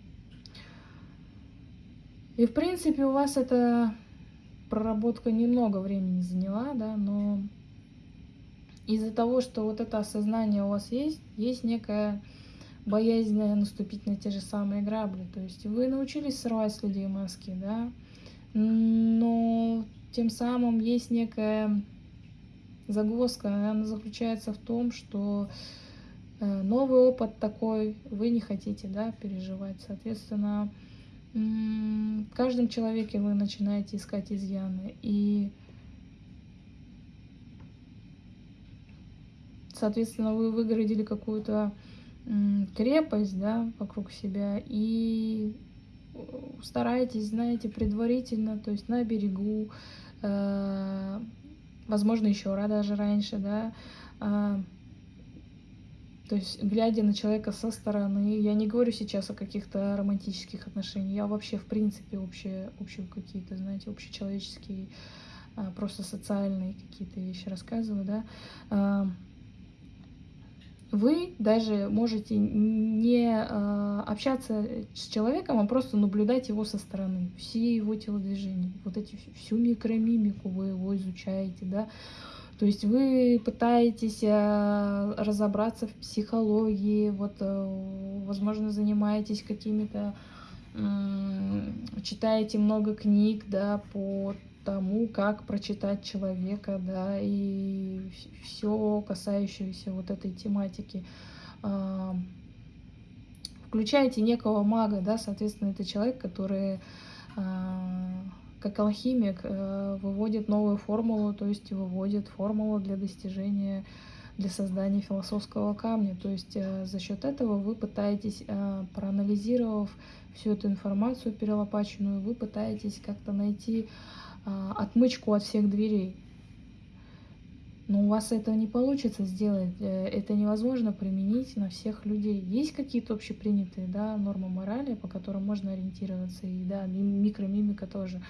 И, в принципе, у вас эта проработка немного времени заняла, да, но из-за того, что вот это осознание у вас есть, есть некая боязнь наступить на те же самые грабли. То есть вы научились срывать с людей маски, да, но тем самым есть некая загвоздка, она заключается в том, что э, новый опыт такой вы не хотите, да, переживать. Соответственно, в каждом человеке вы начинаете искать изъяны. И, соответственно, вы выгородили какую-то крепость, да, вокруг себя и старайтесь, знаете, предварительно, то есть на берегу, э, возможно, еще даже раньше, да, э, то есть, глядя на человека со стороны, я не говорю сейчас о каких-то романтических отношениях, я вообще, в принципе, общие, общие какие-то, знаете, общечеловеческие, э, просто социальные какие-то вещи рассказываю, да, э, вы даже можете не э, общаться с человеком, а просто наблюдать его со стороны, все его телодвижения, вот эти всю микромимику вы его изучаете, да, то есть вы пытаетесь э, разобраться в психологии, вот, э, возможно, занимаетесь какими-то, читаете много книг, да, по тому, как прочитать человека, да, и все касающееся вот этой тематики. А, включаете некого мага, да, соответственно, это человек, который а, как алхимик э, выводит новую формулу, то есть выводит формулу для достижения, для создания философского камня. То есть э, за счет этого вы пытаетесь, э, проанализировав всю эту информацию перелопаченную, вы пытаетесь как-то найти отмычку от всех дверей. но у вас это не получится сделать, э, это невозможно применить на всех людей. Есть какие-то общепринятые да, нормы морали, по которым можно ориентироваться, и да, микромимика тоже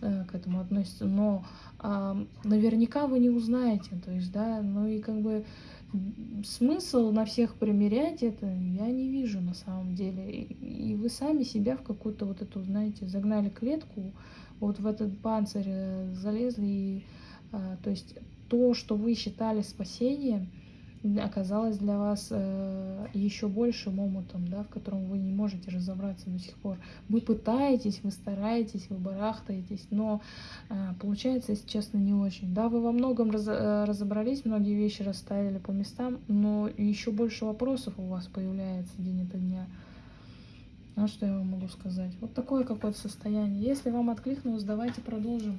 э, к этому относится, но а, наверняка вы не узнаете, то есть, да, ну и как бы смысл на всех примерять это я не вижу на самом деле. И, и вы сами себя в какую-то вот эту, знаете, загнали клетку, вот в этот панцирь э, залезли, и, а, то есть то, что вы считали спасением, оказалось для вас э, еще большим омутом, да, в котором вы не можете разобраться до сих пор. Вы пытаетесь, вы стараетесь, вы барахтаетесь, но э, получается, если честно, не очень. Да, вы во многом раз, э, разобрались, многие вещи расставили по местам, но еще больше вопросов у вас появляется день ото дня. Ну, что я вам могу сказать? Вот такое какое-то состояние. Если вам откликнулось, давайте продолжим.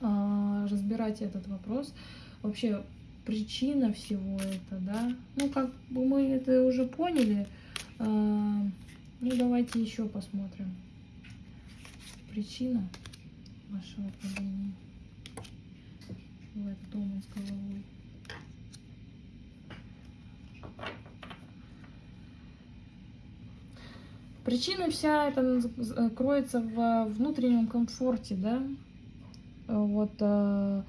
А, разбирать этот вопрос. Вообще причина всего это, да. Ну, как бы мы это уже поняли. А, ну, давайте еще посмотрим. Причина вашего падения омут с головой. Причина вся это кроется в внутреннем комфорте, да, вот, э,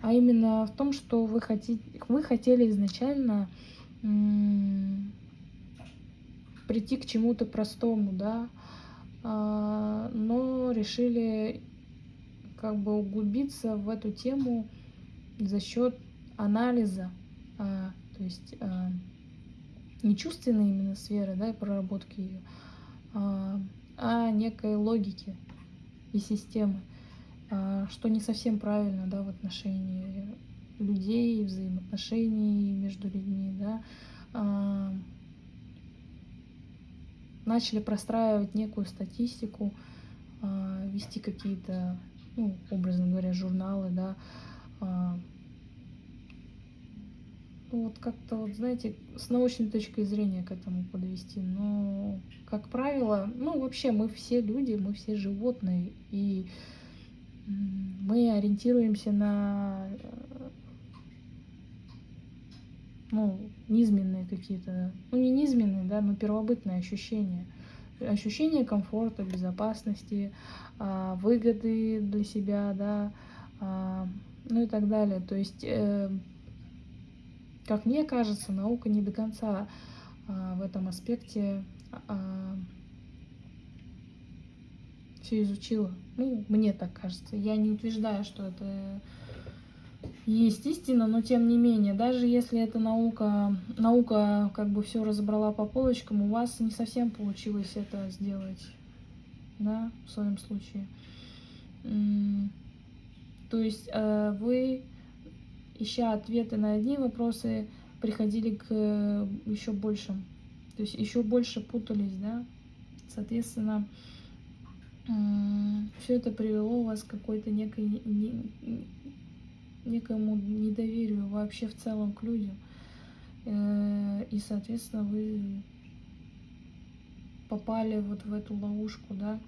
а именно в том, что вы хотите, вы хотели изначально прийти к чему-то простому, да, а, но решили как бы углубиться в эту тему за счет анализа, а, то есть а, не чувственной именно сферы, да, проработки ее, а некой логики и системы. А, что не совсем правильно, да, в отношении людей, взаимоотношений между людьми, да, а, начали простраивать некую статистику, а, вести какие-то, ну, образно говоря, журналы, да, вот как-то, вот, знаете, с научной точки зрения к этому подвести. Но, как правило, ну, вообще мы все люди, мы все животные, и мы ориентируемся на ну, низменные какие-то, ну не низменные, да, но первобытные ощущения. Ощущение комфорта, безопасности, а, выгоды для себя, да, а, ну и так далее. То есть, э, как мне кажется, наука не до конца а, в этом аспекте все изучила. Ну, мне так кажется. Я не утверждаю, что это есть истина, но тем не менее, даже если эта наука, наука как бы все разобрала по полочкам, у вас не совсем получилось это сделать, да, в своем случае. То есть э, вы, ища ответы на одни вопросы, приходили к еще большим, то есть еще больше путались, да, соответственно, все это привело вас к какой-то некой, не, некому недоверию вообще в целом к людям. Э, и, соответственно, вы попали вот в эту ловушку, да.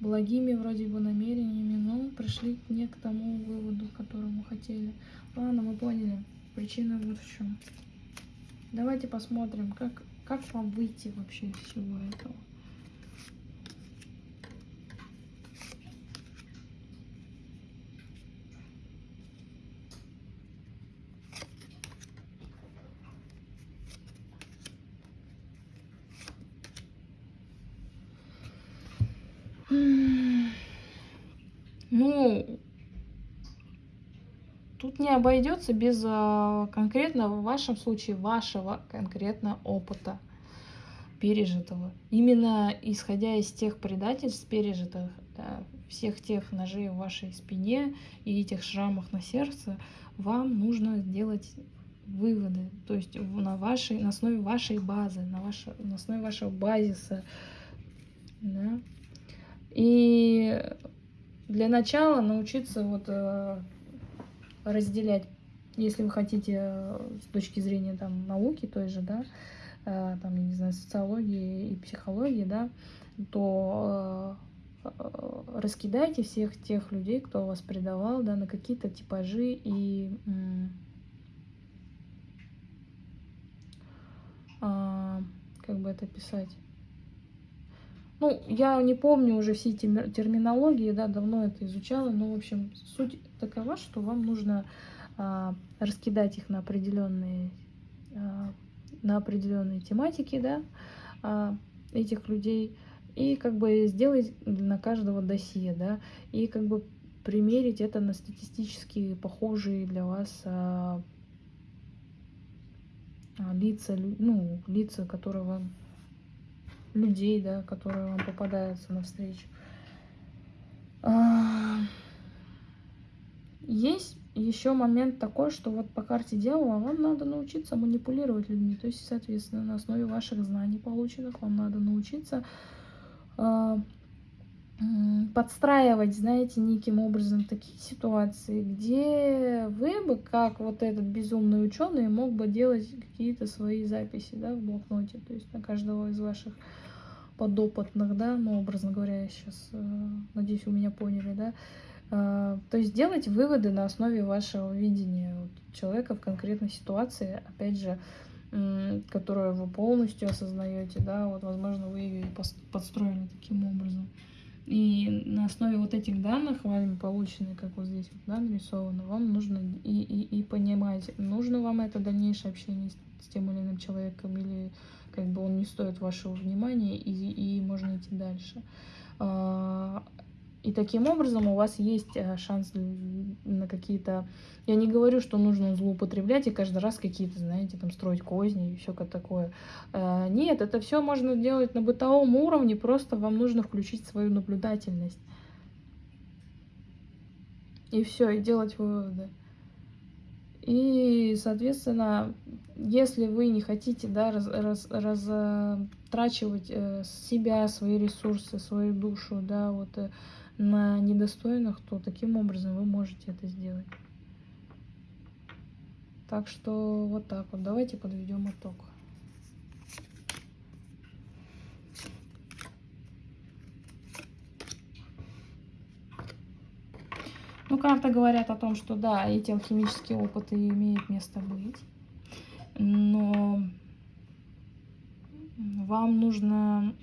Благими вроде бы намерениями, но пришли не к тому выводу, к которому хотели. Ладно, мы поняли. Причина вот в чем. Давайте посмотрим, как, как вам выйти вообще из всего этого. Ну, Тут не обойдется без а, конкретно в вашем случае вашего конкретно опыта пережитого. Именно исходя из тех предательств пережитых, да, всех тех ножей в вашей спине и этих шрамах на сердце, вам нужно сделать выводы, то есть на, вашей, на основе вашей базы, на, ваше, на основе вашего базиса. Да? И для начала научиться вот э, разделять, если вы хотите э, с точки зрения там науки той же, да, э, там, я не знаю, социологии и психологии, да, то э, раскидайте всех тех людей, кто вас предавал, да, на какие-то типажи и а, как бы это писать. Ну, я не помню уже все эти терминологии, да, давно это изучала, но, в общем, суть такова, что вам нужно а, раскидать их на определенные, а, на определенные тематики, да, а, этих людей, и как бы сделать на каждого досье, да, и как бы примерить это на статистически похожие для вас а, а, лица, ну, лица, которые вам людей, да, которые вам попадаются навстречу. А, есть еще момент такой, что вот по карте дьявола вам надо научиться манипулировать людьми. То есть, соответственно, на основе ваших знаний полученных вам надо научиться э, подстраивать, знаете, неким образом такие ситуации, где вы бы, как вот этот безумный ученый, мог бы делать какие-то свои записи, да, в блокноте, то есть на каждого из ваших подопытных, да, ну, образно говоря, я сейчас, э, надеюсь, вы меня поняли, да, э, то есть делать выводы на основе вашего видения человека в конкретной ситуации, опять же, которую вы полностью осознаете, да, вот, возможно, вы ее подстроили таким образом. И на основе вот этих данных, вами полученных, как вот здесь да, нарисовано, вам нужно и, и, и понимать, нужно вам это дальнейшее общение с, с тем или иным человеком, или как бы он не стоит вашего внимания, и, и можно идти дальше. А, и таким образом у вас есть э, шанс на какие-то... Я не говорю, что нужно злоупотреблять и каждый раз какие-то, знаете, там строить козни и все как такое. А, нет, это все можно делать на бытовом уровне, просто вам нужно включить свою наблюдательность. И все, и делать выводы. И, соответственно, если вы не хотите да, раз, раз, разтрачивать э, себя, свои ресурсы, свою душу да, вот, э, на недостойных, то таким образом вы можете это сделать. Так что вот так вот. Давайте подведем итог. Ну, карты говорят о том, что да, эти алхимические опыты имеют место быть, но вам нужно,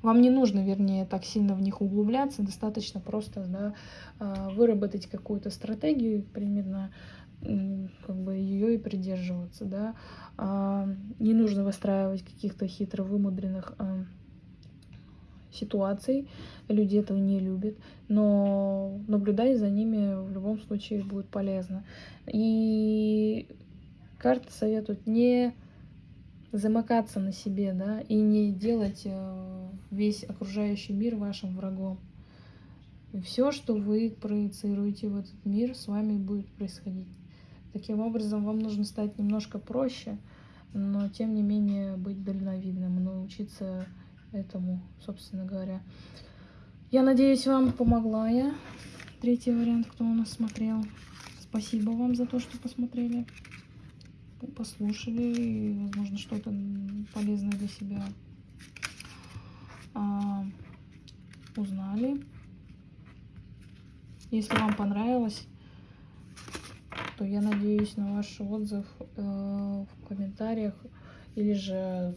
вам не нужно, вернее, так сильно в них углубляться, достаточно просто да, а, выработать какую-то стратегию, примерно как бы ее и придерживаться, да. А, не нужно выстраивать каких-то хитро вымудренных а, ситуаций, люди этого не любят, но наблюдать за ними в любом случае будет полезно. И карты советуют не замыкаться на себе, да, и не делать э, весь окружающий мир вашим врагом. все, что вы проецируете в этот мир, с вами будет происходить. Таким образом, вам нужно стать немножко проще, но тем не менее быть дальновидным, научиться этому, собственно говоря. Я надеюсь, вам помогла я. Третий вариант, кто у нас смотрел. Спасибо вам за то, что посмотрели, послушали и, возможно, что-то полезное для себя а, узнали. Если вам понравилось, то я надеюсь на ваш отзыв э, в комментариях или же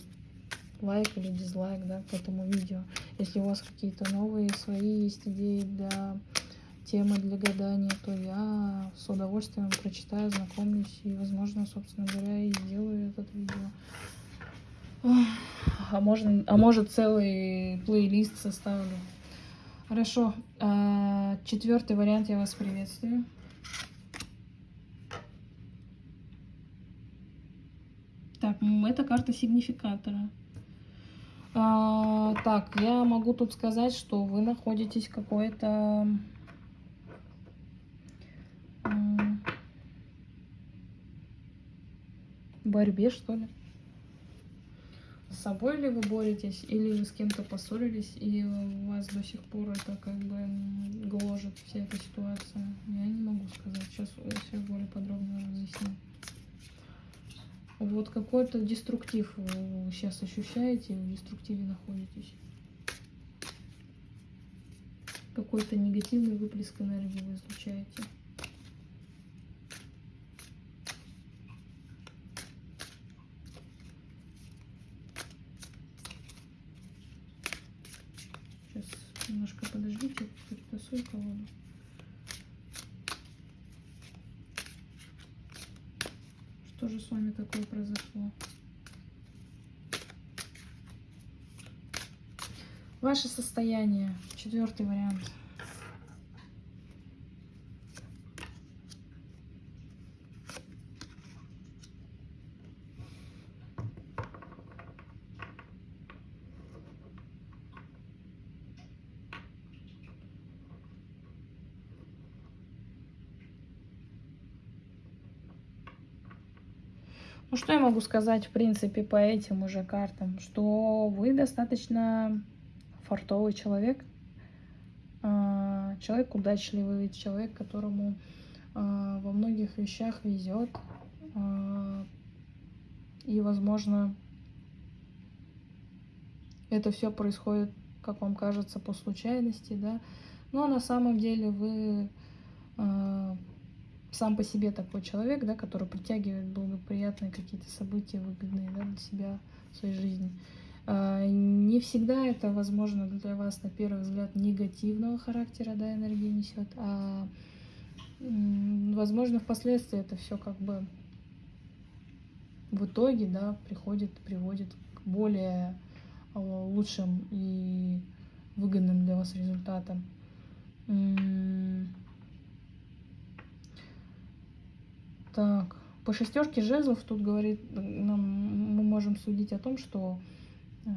лайк или дизлайк да, к этому видео. Если у вас какие-то новые свои есть идеи для темы для гадания, то я с удовольствием прочитаю, знакомлюсь и, возможно, собственно говоря, и сделаю этот видео. А, можно, а может целый плейлист составлю. Хорошо. А, четвертый вариант я вас приветствую. Так, это карта сигнификатора. А, так, я могу тут сказать, что вы находитесь какой-то... борьбе, что ли. С собой ли вы боретесь, или же с кем-то поссорились, и вас до сих пор это как бы гложет вся эта ситуация. Я не могу сказать. Сейчас все более подробно разъясню. Вот какой-то деструктив вы сейчас ощущаете, в деструктиве находитесь. Какой-то негативный выплеск энергии вы излучаете. Сейчас немножко подождите, перетасую колоду. Что же с вами такое произошло? Ваше состояние. Четвертый вариант. Ну, что я могу сказать, в принципе, по этим уже картам? Что вы достаточно фартовый человек, а, человек удачливый, человек, которому а, во многих вещах везет. А, и, возможно, это все происходит, как вам кажется, по случайности, да. Но на самом деле вы сам по себе такой человек, да, который притягивает благоприятные какие-то события, выгодные да, для себя в своей жизни. А, не всегда это возможно для вас, на первый взгляд, негативного характера, да, энергии несет, а возможно, впоследствии это все как бы в итоге, да, приходит, приводит к более а, лучшим и выгодным для вас результатам. Так, по шестерке жезлов тут говорит, нам, мы можем судить о том, что э,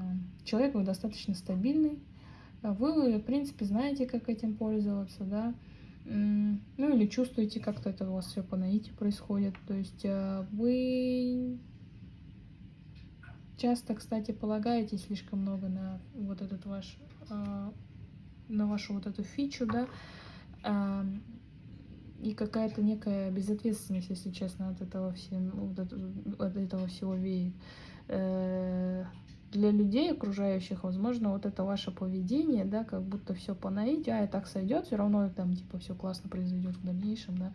человек вы достаточно стабильный, вы, в принципе, знаете, как этим пользоваться, да, ну или чувствуете, как-то это у вас все по наитию происходит, то есть э, вы часто, кстати, полагаете слишком много на вот этот ваш, э, на вашу вот эту фичу, да, и какая-то некая безответственность, если честно, от этого, всем, от этого всего веет. Э, для людей окружающих, возможно, вот это ваше поведение, да, как будто все по наитию, а и так сойдет, все равно там типа все классно произойдет в дальнейшем, да.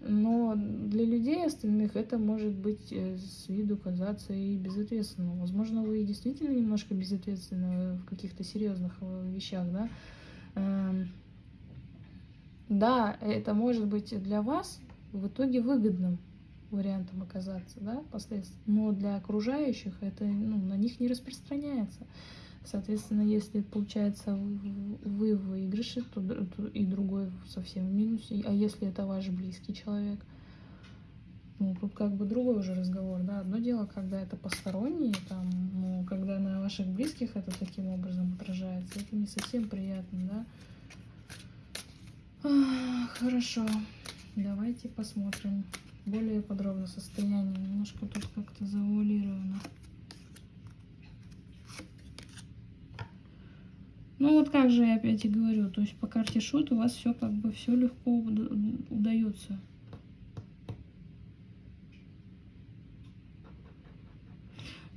Но для людей остальных это может быть э, с виду казаться и безответственным. Возможно, вы действительно немножко безответственны в каких-то серьезных э, вещах, да. Да, это может быть для вас в итоге выгодным вариантом оказаться, да, последствия. Но для окружающих это ну, на них не распространяется. Соответственно, если получается вы в выигрыше, то, то и другой совсем в минусе. А если это ваш близкий человек, ну, тут как бы другой уже разговор, да. Одно дело, когда это посторонние, там, ну, когда на ваших близких это таким образом отражается, это не совсем приятно, да. Хорошо, давайте посмотрим более подробно состояние. Немножко тут как-то завуалировано. Ну вот как же я опять и говорю, то есть по карте шут у вас все как бы все легко удается.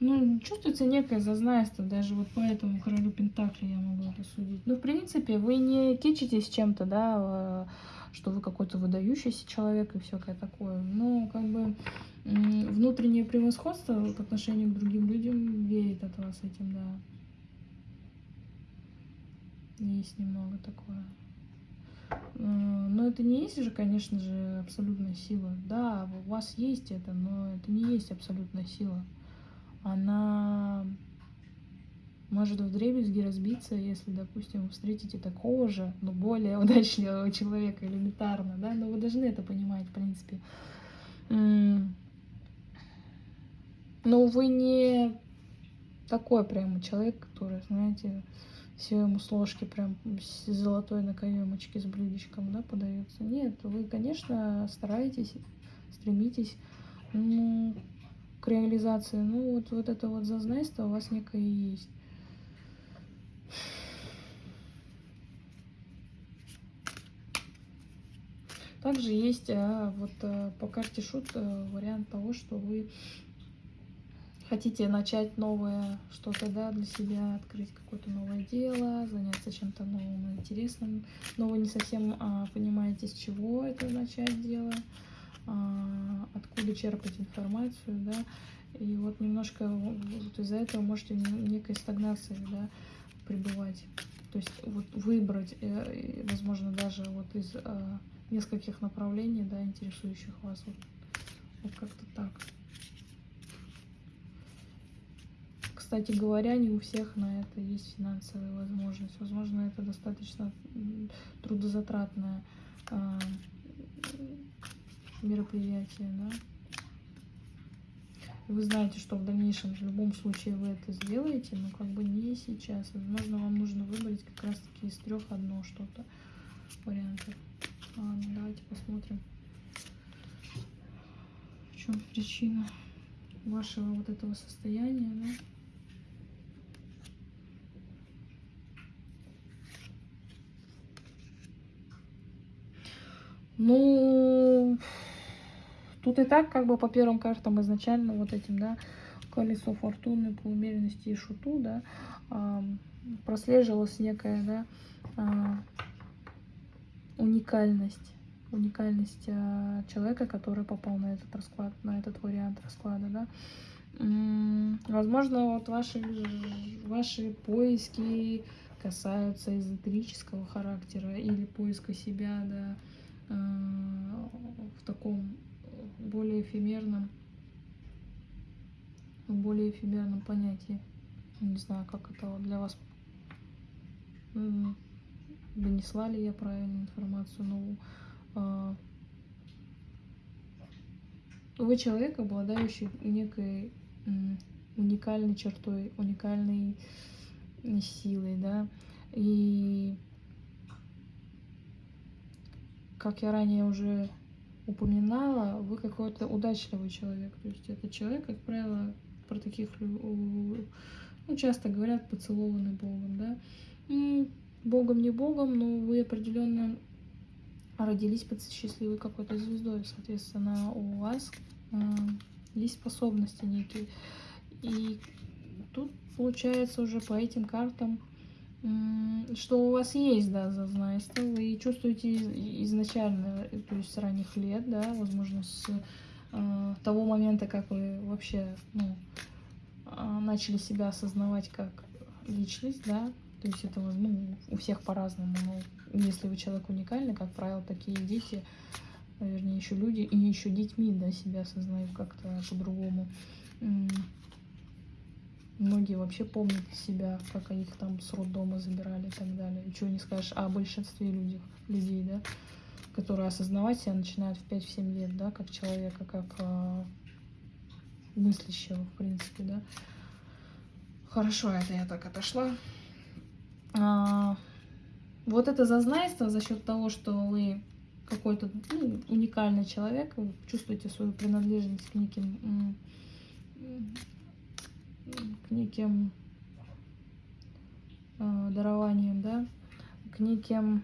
Ну, чувствуется некое зазнайство, даже вот по этому королю Пентакли я могу это судить. Ну, в принципе, вы не кичитесь чем-то, да, э, что вы какой-то выдающийся человек и всякое такое. Но, как бы, внутреннее превосходство по отношению к другим людям веет от вас этим, да. Есть немного такое. Э, но это не есть же, конечно же, абсолютная сила. Да, у вас есть это, но это не есть абсолютная сила она может в дребезги разбиться, если, допустим, встретите такого же, но более [LAUGHS] удачливого человека элементарно, да, но вы должны это понимать, в принципе. Но вы не такой прямо человек, который, знаете, все ему с ложки прям с золотой на каемочке с блюдечком, да, подается. Нет, вы, конечно, стараетесь, стремитесь, ну, к реализации. Ну, вот, вот это вот зазнайство у вас некое есть. Также есть а, вот а, по карте шут а, вариант того, что вы хотите начать новое что-то, да, для себя, открыть какое-то новое дело, заняться чем-то новым, интересным, но вы не совсем а, понимаете, с чего это начать дело, откуда черпать информацию, да, и вот немножко вот из-за этого можете в некой стагнации, да, пребывать. То есть вот выбрать, э, возможно, даже вот из э, нескольких направлений, да, интересующих вас, вот, вот как-то так. Кстати говоря, не у всех на это есть финансовая возможность. Возможно, это достаточно трудозатратное э, мероприятие, да. Вы знаете, что в дальнейшем в любом случае вы это сделаете, но как бы не сейчас. Возможно, вам нужно выбрать как раз таки из трех одно что-то вариантов. Ладно, давайте посмотрим, в чем причина вашего вот этого состояния, да? Ну, Тут и так, как бы по первым картам изначально вот этим, да, колесо фортуны по умеренности и шуту, да, а, прослеживалась некая, да, а, уникальность, уникальность а, человека, который попал на этот расклад, на этот вариант расклада, да. Возможно, вот ваши, ваши поиски касаются эзотерического характера или поиска себя, да, в таком более эфемерном, более эфемерном понятии. Не знаю, как это для вас донесла ли я правильную информацию, но э, вы человек, обладающий некой э, уникальной чертой, уникальной силой, да, и как я ранее уже упоминала, вы какой-то удачливый человек. То есть это человек, как правило, про таких ну, часто говорят поцелованный Богом, да. Богом не Богом, но вы определенно родились под счастливой какой-то звездой. Соответственно, у вас э, есть способности некие. И тут получается уже по этим картам что у вас есть, да, зазнайство, вы чувствуете изначально, то есть с ранних лет, да, возможно, с э, того момента, как вы вообще, ну, э, начали себя осознавать как личность, да, то есть это, ну, у всех по-разному, но если вы человек уникальный, как правило, такие дети, вернее, еще люди, и еще детьми, да, себя осознают как-то по-другому. Многие вообще помнят себя, как их там с роддома забирали и так далее. И чего не скажешь о большинстве людей, людей да, которые осознавать себя начинают в 5-7 лет, да, как человека, как э, мыслящего, в принципе, да. Хорошо, это я так отошла. А, вот это зазнайство за счет того, что вы какой-то ну, уникальный человек, вы чувствуете свою принадлежность к неким к неким э, дарованиям, да, к неким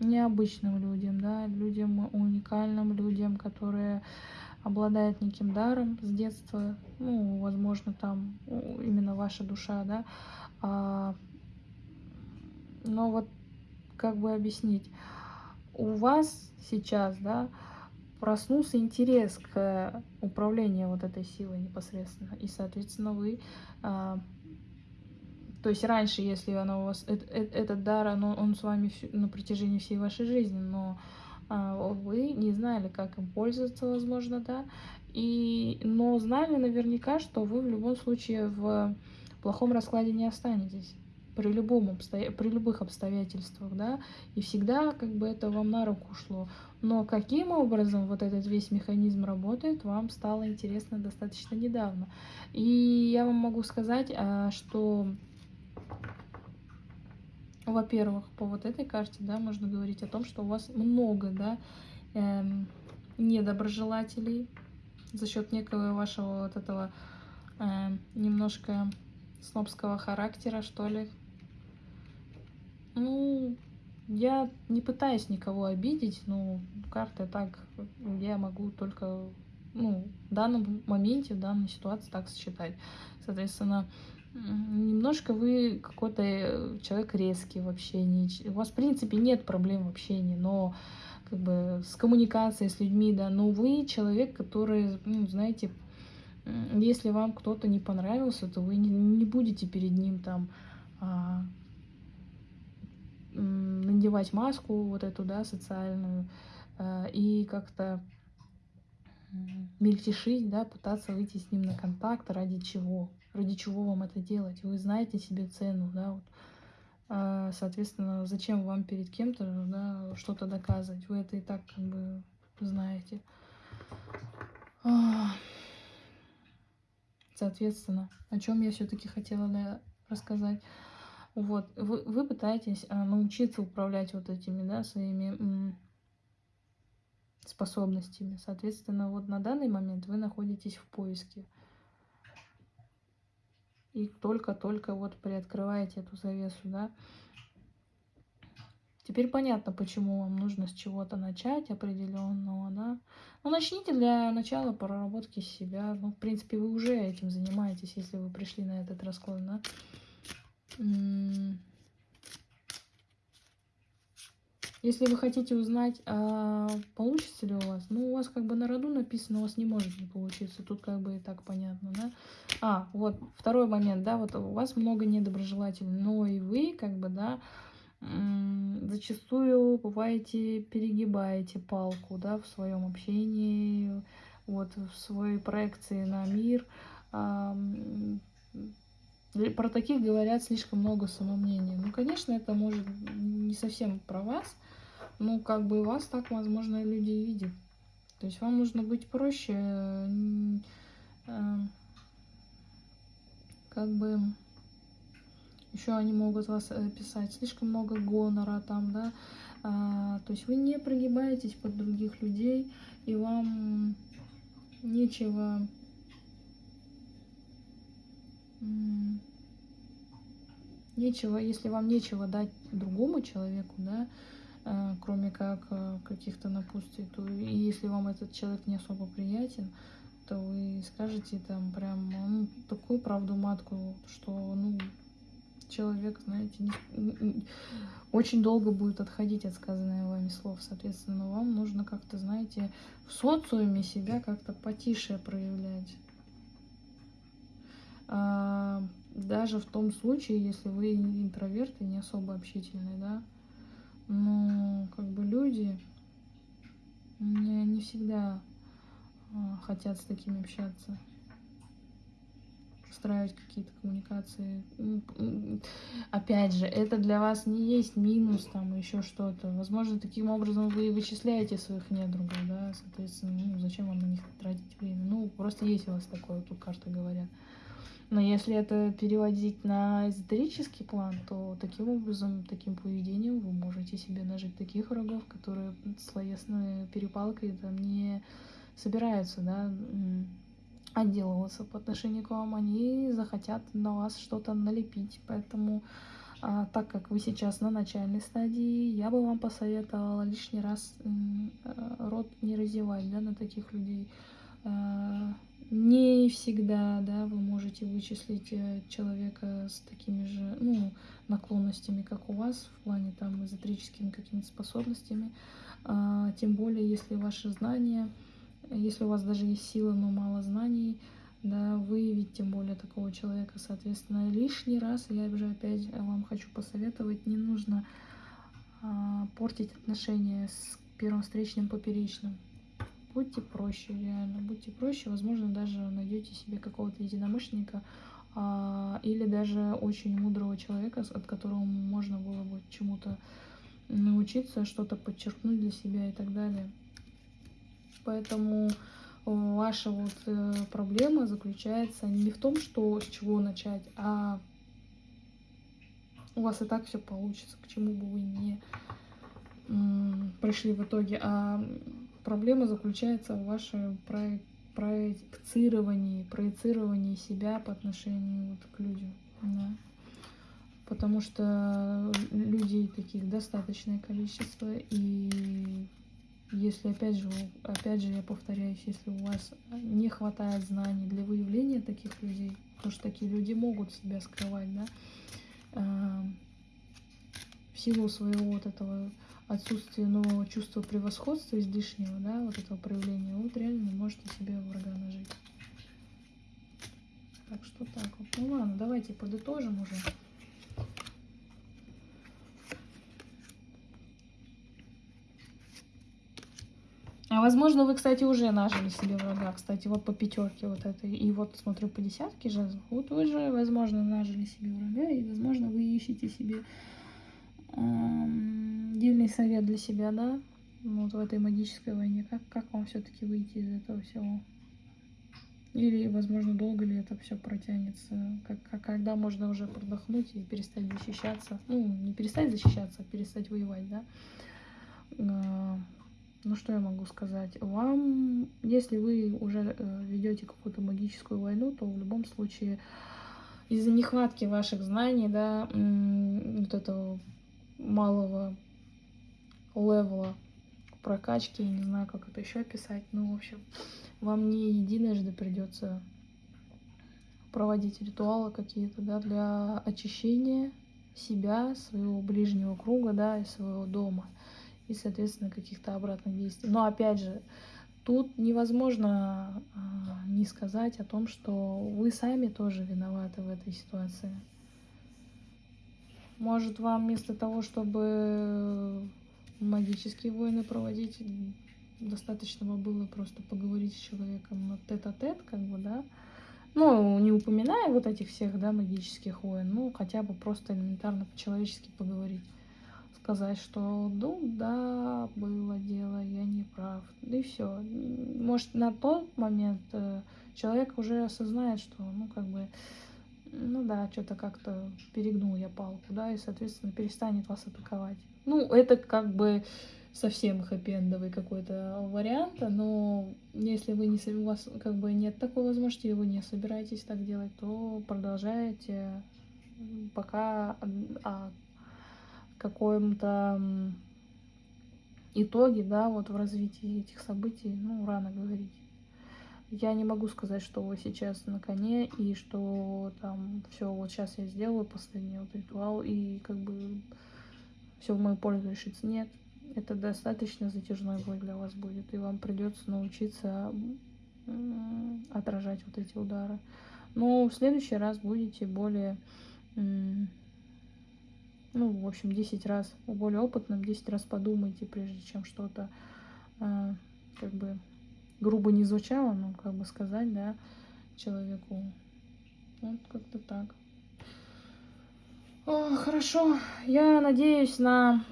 необычным людям, да, людям уникальным, людям, которые обладают неким даром с детства, ну, возможно, там именно ваша душа, да, а, но вот как бы объяснить, у вас сейчас, да, проснулся интерес к управлению вот этой силой непосредственно. И, соответственно, вы... А, то есть раньше, если она у вас... Э, э, этот дар, оно, он с вами на протяжении всей вашей жизни, но а, вы не знали, как им пользоваться, возможно, да, и, но знали наверняка, что вы в любом случае в плохом раскладе не останетесь при, любом обстоя... при любых обстоятельствах, да, и всегда как бы это вам на руку шло. Но каким образом вот этот весь механизм работает, вам стало интересно достаточно недавно. И я вам могу сказать, а, что, во-первых, по вот этой карте, да, можно говорить о том, что у вас много, да, эм, недоброжелателей за счет некого вашего вот этого э, немножко снобского характера, что ли, ну, я не пытаюсь никого обидеть, но карты так, я могу только ну, в данном моменте, в данной ситуации так сочетать. Соответственно, немножко вы какой-то э, человек резкий в общении. У вас, в принципе, нет проблем в общении, но как бы с коммуникацией с людьми, да, но вы человек, который, ну, знаете, если вам кто-то не понравился, то вы не, не будете перед ним там а, надевать маску вот эту, да, социальную, а, и как-то мельтешить, да, пытаться выйти с ним на контакт, ради чего, ради чего вам это делать, вы знаете себе цену, да, вот, а, соответственно, зачем вам перед кем-то да, что-то доказывать? Вы это и так как бы знаете. Соответственно, о чем я все-таки хотела да, рассказать. Вот, вы, вы пытаетесь а, научиться управлять вот этими, да, своими способностями. Соответственно, вот на данный момент вы находитесь в поиске и только-только вот приоткрываете эту завесу, да. Теперь понятно, почему вам нужно с чего-то начать определенного, да. Ну, начните для начала проработки себя. Ну, в принципе, вы уже этим занимаетесь, если вы пришли на этот расклад, да. Если вы хотите узнать, а получится ли у вас, ну, у вас как бы на роду написано, у вас не может не получиться. Тут как бы и так понятно, да. А, вот, второй момент, да, вот у вас много недоброжелателей, но и вы, как бы, да, зачастую бываете, перегибаете палку, да, в своем общении, вот, в своей проекции на мир. Про таких говорят слишком много самомнения. Ну, конечно, это может не совсем про вас, ну, как бы вас так, возможно, люди и видят. То есть вам нужно быть проще, э, как бы еще они могут вас э, писать слишком много гонора там, да, а, то есть вы не прогибаетесь под других людей, и вам нечего нечего, если вам нечего дать другому человеку, да, Э, кроме как э, каких-то напутствий, то и если вам этот человек не особо приятен, то вы скажете там прям ну, такую правду матку, что ну человек, знаете, не, очень долго будет отходить от сказанных вами слов. Соответственно, вам нужно как-то, знаете, в социуме себя как-то потише проявлять. А, даже в том случае, если вы интроверт и не особо общительный, да, но как бы люди не, не всегда а, хотят с такими общаться устраивать какие-то коммуникации. Опять же, это для вас не есть минус, там, еще что-то. Возможно, таким образом вы вычисляете своих недругов, да, соответственно, ну, зачем вам на них тратить время? Ну, просто есть у вас такое, тут карты говорят. Но если это переводить на эзотерический план, то таким образом, таким поведением вы можете себе нажить таких врагов, которые словесной перепалкой там не собираются, да, отделываться по отношению к вам, они захотят на вас что-то налепить. Поэтому, а, так как вы сейчас на начальной стадии, я бы вам посоветовала лишний раз а, рот не разевать да, на таких людей. А, не всегда, да, вы можете вычислить э, человека с такими же, ну, наклонностями, как у вас, в плане там эзотерическими какими-то способностями. А, тем более, если ваши знания, если у вас даже есть сила, но мало знаний, да, выявить тем более такого человека, соответственно, лишний раз, я уже опять вам хочу посоветовать, не нужно а, портить отношения с первым встречным поперечным будьте проще, реально, будьте проще, возможно, даже найдете себе какого-то единомышленника а, или даже очень мудрого человека, от которого можно было бы чему-то научиться, что-то подчеркнуть для себя и так далее. Поэтому ваша вот э, проблема заключается не в том, что с чего начать, а у вас и так все получится, к чему бы вы не пришли в итоге, а Проблема заключается в вашем проецировании, проецировании себя по отношению вот к людям. Да. Потому что людей таких достаточное количество, и если, опять же, опять же, я повторяюсь, если у вас не хватает знаний для выявления таких людей, потому что такие люди могут себя скрывать, да, а, в силу своего вот этого отсутствия нового чувства превосходства излишнего, да, вот этого проявления, вот реально можете себе врага нажить. Так что так вот. Ну ладно, давайте подытожим уже. А возможно, вы, кстати, уже нажили себе врага. Кстати, вот по пятерке вот этой. И вот смотрю по десятке же. Вот вы же, возможно, нажили себе врага. И, возможно, вы ищете себе дельный совет для себя, да? Вот в этой магической войне. Как, как вам все-таки выйти из этого всего? Или, возможно, долго ли это все протянется? Как, как, когда можно уже продохнуть и перестать защищаться? Ну, не перестать защищаться, а перестать воевать, да? А, ну, что я могу сказать? Вам, если вы уже э, ведете какую-то магическую войну, то в любом случае из-за нехватки ваших знаний, да, вот этого малого левела прокачки, я не знаю, как это еще описать, ну, в общем, вам не единожды придется проводить ритуалы какие-то, да, для очищения себя, своего ближнего круга, да, и своего дома и, соответственно, каких-то обратных действий. Но опять же, тут невозможно а, не сказать о том, что вы сами тоже виноваты в этой ситуации. Может, вам вместо того, чтобы магические войны проводить, достаточно было просто поговорить с человеком на тет-а-тет, -тет, как бы, да, ну, не упоминая вот этих всех, да, магических войн, ну, хотя бы просто элементарно по-человечески поговорить сказать, что ну да, было дело, я не прав. И все. Может, на тот момент э, человек уже осознает, что, ну, как бы, ну да, что-то как-то перегнул я палку, да, и, соответственно, перестанет вас атаковать. Ну, это как бы совсем хэппи какой-то вариант, но если вы не, у вас как бы нет такой возможности, и вы не собираетесь так делать, то продолжаете пока а, каком-то итоге, да, вот в развитии этих событий, ну, рано говорить. Я не могу сказать, что вы сейчас на коне и что там все, вот сейчас я сделаю последний вот ритуал и как бы все в мою пользу решится. Нет, это достаточно затяжной бой для вас будет, и вам придется научиться отражать вот эти удары. Но в следующий раз будете более ну, в общем, 10 раз, более опытным 10 раз подумайте, прежде чем что-то, э, как бы, грубо не звучало, ну, как бы сказать, да, человеку. Вот как-то так. О, хорошо, я надеюсь на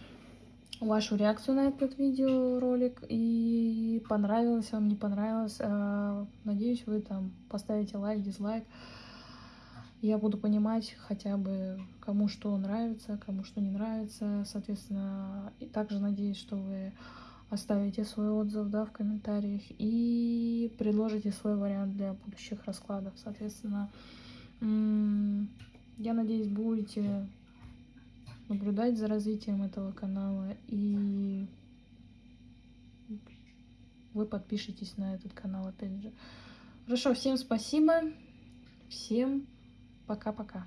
вашу реакцию на этот видеоролик и понравилось вам, не понравилось. Э, надеюсь, вы там поставите лайк, дизлайк я буду понимать хотя бы, кому что нравится, кому что не нравится. Соответственно, и также надеюсь, что вы оставите свой отзыв да, в комментариях и предложите свой вариант для будущих раскладов. Соответственно, я надеюсь, будете наблюдать за развитием этого канала и вы подпишитесь на этот канал опять же. Хорошо, всем спасибо, всем Пока-пока.